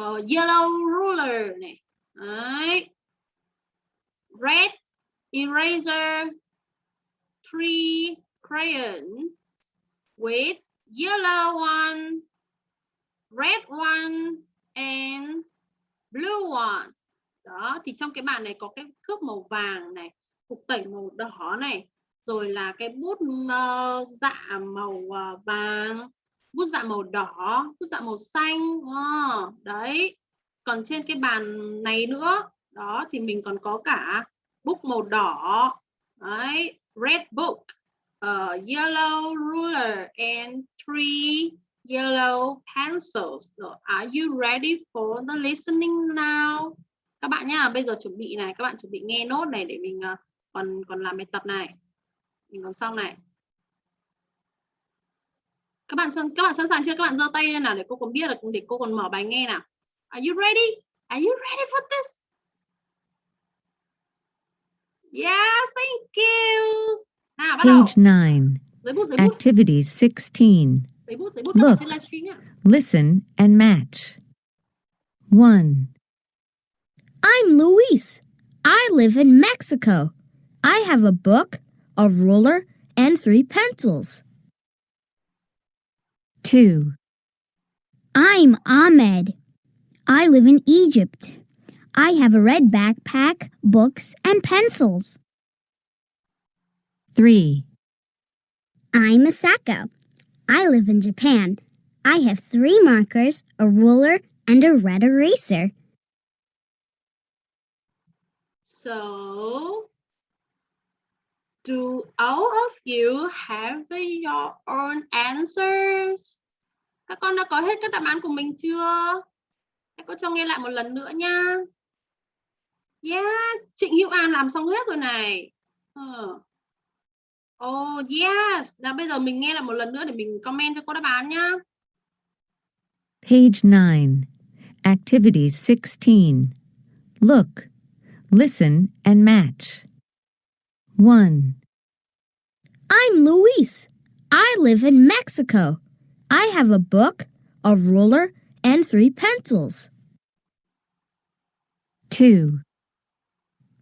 uh, yellow ruler này. Đấy. red eraser three crayons with yellow one red one and blue one. Đó thì trong cái bàn này có cái thước màu vàng này cục tẩy màu đỏ này rồi là cái bút uh, dạ màu uh, vàng bút dạ màu đỏ bút dạ màu xanh Ờ, đấy. Còn trên cái bàn này nữa đó thì mình còn có cả bút màu đỏ đấy red book uh, yellow ruler and three yellow pencils. So, are you ready for the listening now? Các bạn nhá bây giờ chuẩn bị này các bạn chuẩn bị nghe nốt này để mình uh, còn còn làm bài tập này. Mình còn xong này. Các bạn sẵn các bạn sẵn sàng chưa các bạn giơ tay lên nào để cô còn biết là để cô còn mở bài nghe nào are you ready are you ready for this yeah thank you nào bắt đầu Page 9, giấy bút giấy bút Activity 16. giấy bút giấy bút Look. trên livestream nhá Listen and match. 1, I'm Luis. I live in Mexico. I have a book, a ruler, and three pencils. 2, I'm Ahmed. I live in Egypt. I have a red backpack, books, and pencils. 3, I'm Asako. I live in Japan. I have three markers, a ruler, and a red eraser. So, do all of you have your own answers? Các con đã có hết các đáp án của mình chưa? Hãy con cho nghe lại một lần nữa nha. Yes, Trịnh Hữu An làm xong hết rồi này. Ờ. Oh yes, nào bây giờ mình nghe lại một lần nữa để mình comment cho cô đáp án nhá. Page 9, Activity 16. Look, listen, and match. 1, I'm Luis. I live in Mexico. I have a book, a ruler, and three pencils. 2,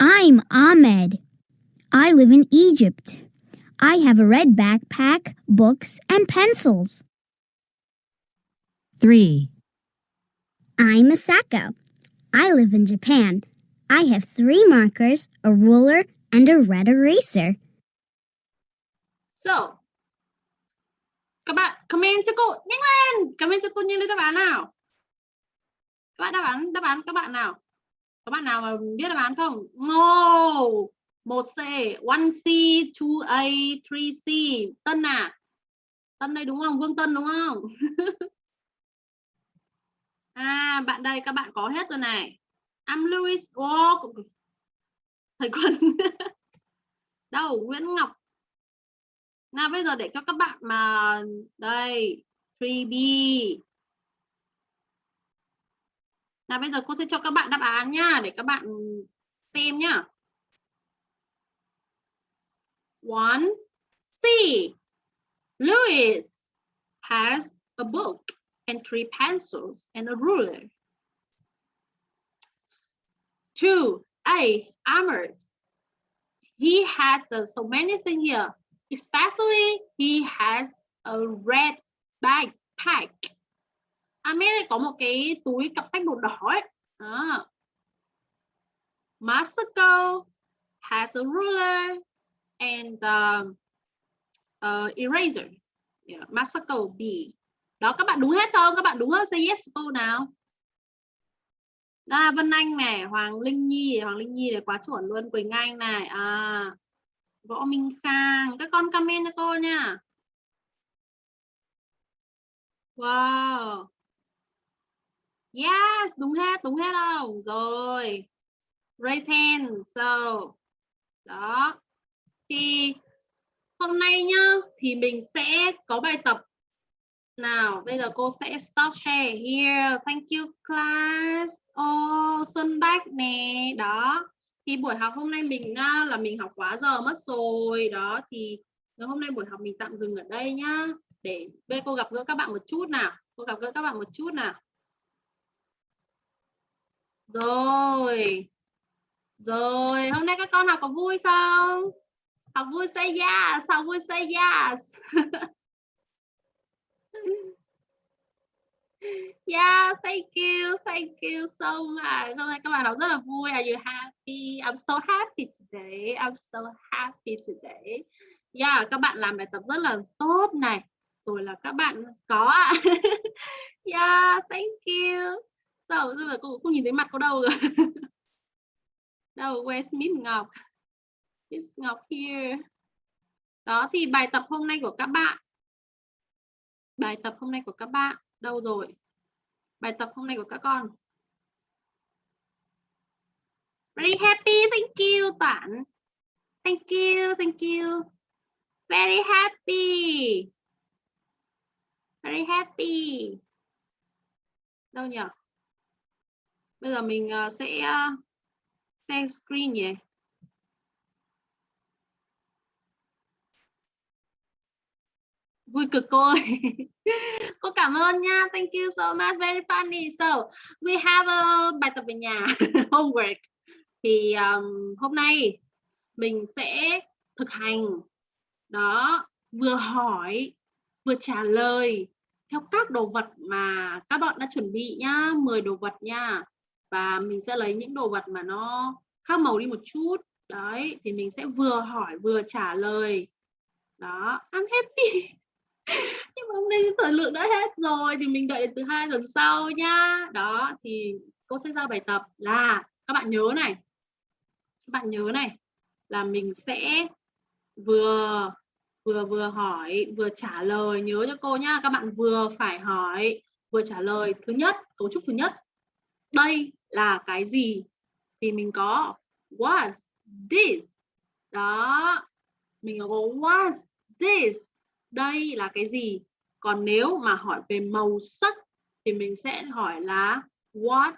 I'm Ahmed. I live in Egypt. I have a red backpack, books, and pencils. 3, I'm Asako. I live in Japan. I have three markers, a ruler, and a red eraser. So, các bạn comment cho cô nhanh lên, comment cho cô nhanh lên đáp án nào. Các bạn đáp án đáp án các bạn nào? Các bạn nào mà biết đáp án không? No. 1C, 1C, 2A, 3C. Tân à? Tân đây đúng không? Vương Tân đúng không? À, bạn đây các bạn có hết rồi này. I'm Louis. Oh, thầy Quân. Đâu, Nguyễn Ngọc. Nào bây giờ để cho các bạn mà đây, 3B. Nào bây giờ cô sẽ cho các bạn đáp án nha để các bạn xem nhá. One C. Louis has a book and three pencils and a ruler. Two, A, armored. He has uh, so many things here, especially he has a red backpack. Ahmed có một cái túi cặp sách màu đỏ ấy. À. Masako has a ruler and um, uh, eraser. Yeah, Masako B. Đó các bạn đúng hết không? Các bạn đúng không? Say yes cô nào. À, Vân Anh này, Hoàng Linh Nhi, Hoàng Linh Nhi này quá chuẩn luôn, Quỳnh Anh này, à, Võ Minh Khang, các con comment cho cô nha. Wow. Yes, đúng hết, đúng hết không? Rồi. Raise hand. So. Đó. Thì hôm nay nhá, thì mình sẽ có bài tập nào, bây giờ cô sẽ stop share here. Thank you class. Ô, Xuân Bách nè, đó. Thì buổi học hôm nay mình à, là mình học quá giờ mất rồi. Đó thì ngày hôm nay buổi học mình tạm dừng ở đây nhá. Để Bê cô gặp gỡ các bạn một chút nào. Cô gặp gỡ các bạn một chút nào. Rồi. Rồi, hôm nay các con học có vui không? Học vui say yes, học vui say yes. Yeah, thank you, thank you so much. Hôm nay các bạn học rất là vui. Are you happy? I'm so happy today. I'm so happy today. Yeah, các bạn làm bài tập rất là tốt này. Rồi là các bạn có ạ. yeah, thank you. Sao so, rồi cô không nhìn thấy mặt cô đâu rồi. đâu, where's Miss Ngọc? Miss Ngọc here. Đó thì bài tập hôm nay của các bạn. Bài tập hôm nay của các bạn đâu rồi? Bài tập hôm nay của các con. Very happy, thank you Toản. Thank you, thank you. Very happy. Very happy. Đâu nhỉ? Bây giờ mình ờ, sẽ ờ, share screen nhỉ? Vui cực cô ơi. Cô cảm ơn nha. Thank you so much. Very funny. So we have a bài tập về nhà. Homework. Thì um, hôm nay mình sẽ thực hành. Đó vừa hỏi vừa trả lời theo các đồ vật mà các bạn đã chuẩn bị nhá. 10 đồ vật nha. Và mình sẽ lấy những đồ vật mà nó khác màu đi một chút. Đấy thì mình sẽ vừa hỏi vừa trả lời. Đó I'm happy. nhưng mà hôm nay thời lượng đã hết rồi thì mình đợi đến từ hai tuần sau nhá. Đó, thì cô sẽ giao bài tập là, các bạn nhớ này, các bạn nhớ này, là mình sẽ vừa vừa vừa hỏi, vừa trả lời, nhớ cho cô nhá. Các bạn vừa phải hỏi, vừa trả lời thứ nhất, cấu trúc thứ nhất. Đây là cái gì? Thì mình có, was this? Đó, mình có was this? Đây là cái gì? Còn nếu mà hỏi về màu sắc thì mình sẽ hỏi là, what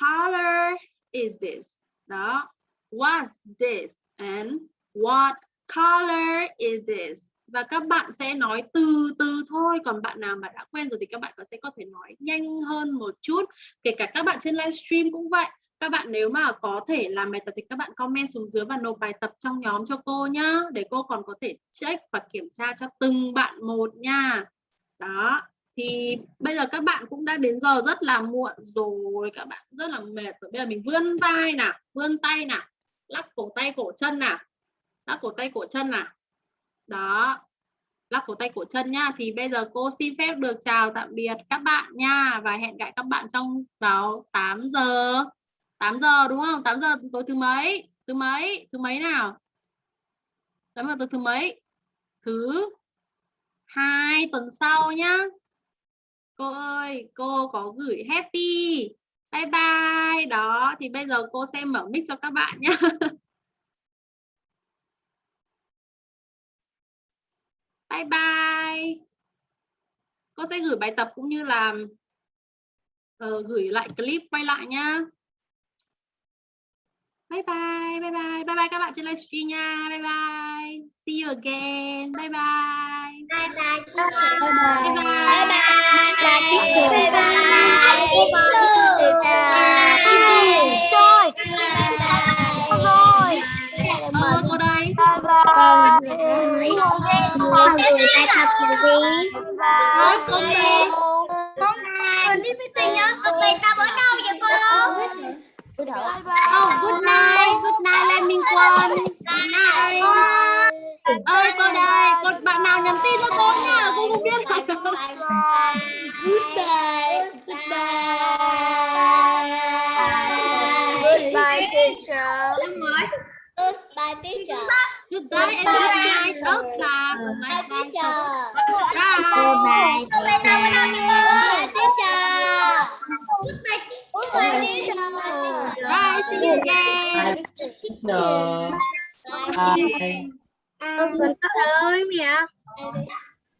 color is this? Đó. What's this and what color is this? Và các bạn sẽ nói từ từ thôi. Còn bạn nào mà đã quen rồi thì các bạn có sẽ có thể nói nhanh hơn một chút. Kể cả các bạn trên livestream cũng vậy các bạn nếu mà có thể làm bài tập thì các bạn comment xuống dưới và nộp bài tập trong nhóm cho cô nhá, để cô còn có thể check và kiểm tra cho từng bạn một nha. Đó, thì bây giờ các bạn cũng đã đến giờ rất là muộn rồi, các bạn rất là mệt rồi. Bây giờ mình vươn vai nào, vươn tay nào, lắc cổ tay cổ chân nào, lắc cổ tay cổ chân nào. Đó, lắc cổ tay cổ chân nha thì bây giờ cô xin phép được chào tạm biệt các bạn nha và hẹn gặp các bạn trong vào 8 giờ. 8 giờ đúng không? 8 giờ tối thứ mấy? Thứ mấy? Thứ mấy nào? 8 giờ tối thứ mấy? Thứ hai tuần sau nhá. Cô ơi cô có gửi happy. Bye bye. Đó thì bây giờ cô sẽ mở mic cho các bạn nhá. Bye bye. Cô sẽ gửi bài tập cũng như là uh, gửi lại clip quay lại nhá bye bye bye bye bye bye các bạn trên livestream nha bye bye see you again bye bye bye bye bye Bye bye bye. Bye teacher. Bye bye. ờ cô đây con gửi bài tập của gì Nói cô đây con đi meeting nhá con về sao bữa đâu vậy con oh good night. good night Lê Minh Quân good night. Ơi cô đây con bạn nào nhắn tin cho cô nha cô không biết. Rồi Goodbye. Goodbye, teacher. Goodbye, teacher. goodbye and good night. Of class bye bye Teacher. bye bữa đâu vậy Goodbye, teacher. Bye see you again Rồi. Bye. Bye. Con có ơi mẹ.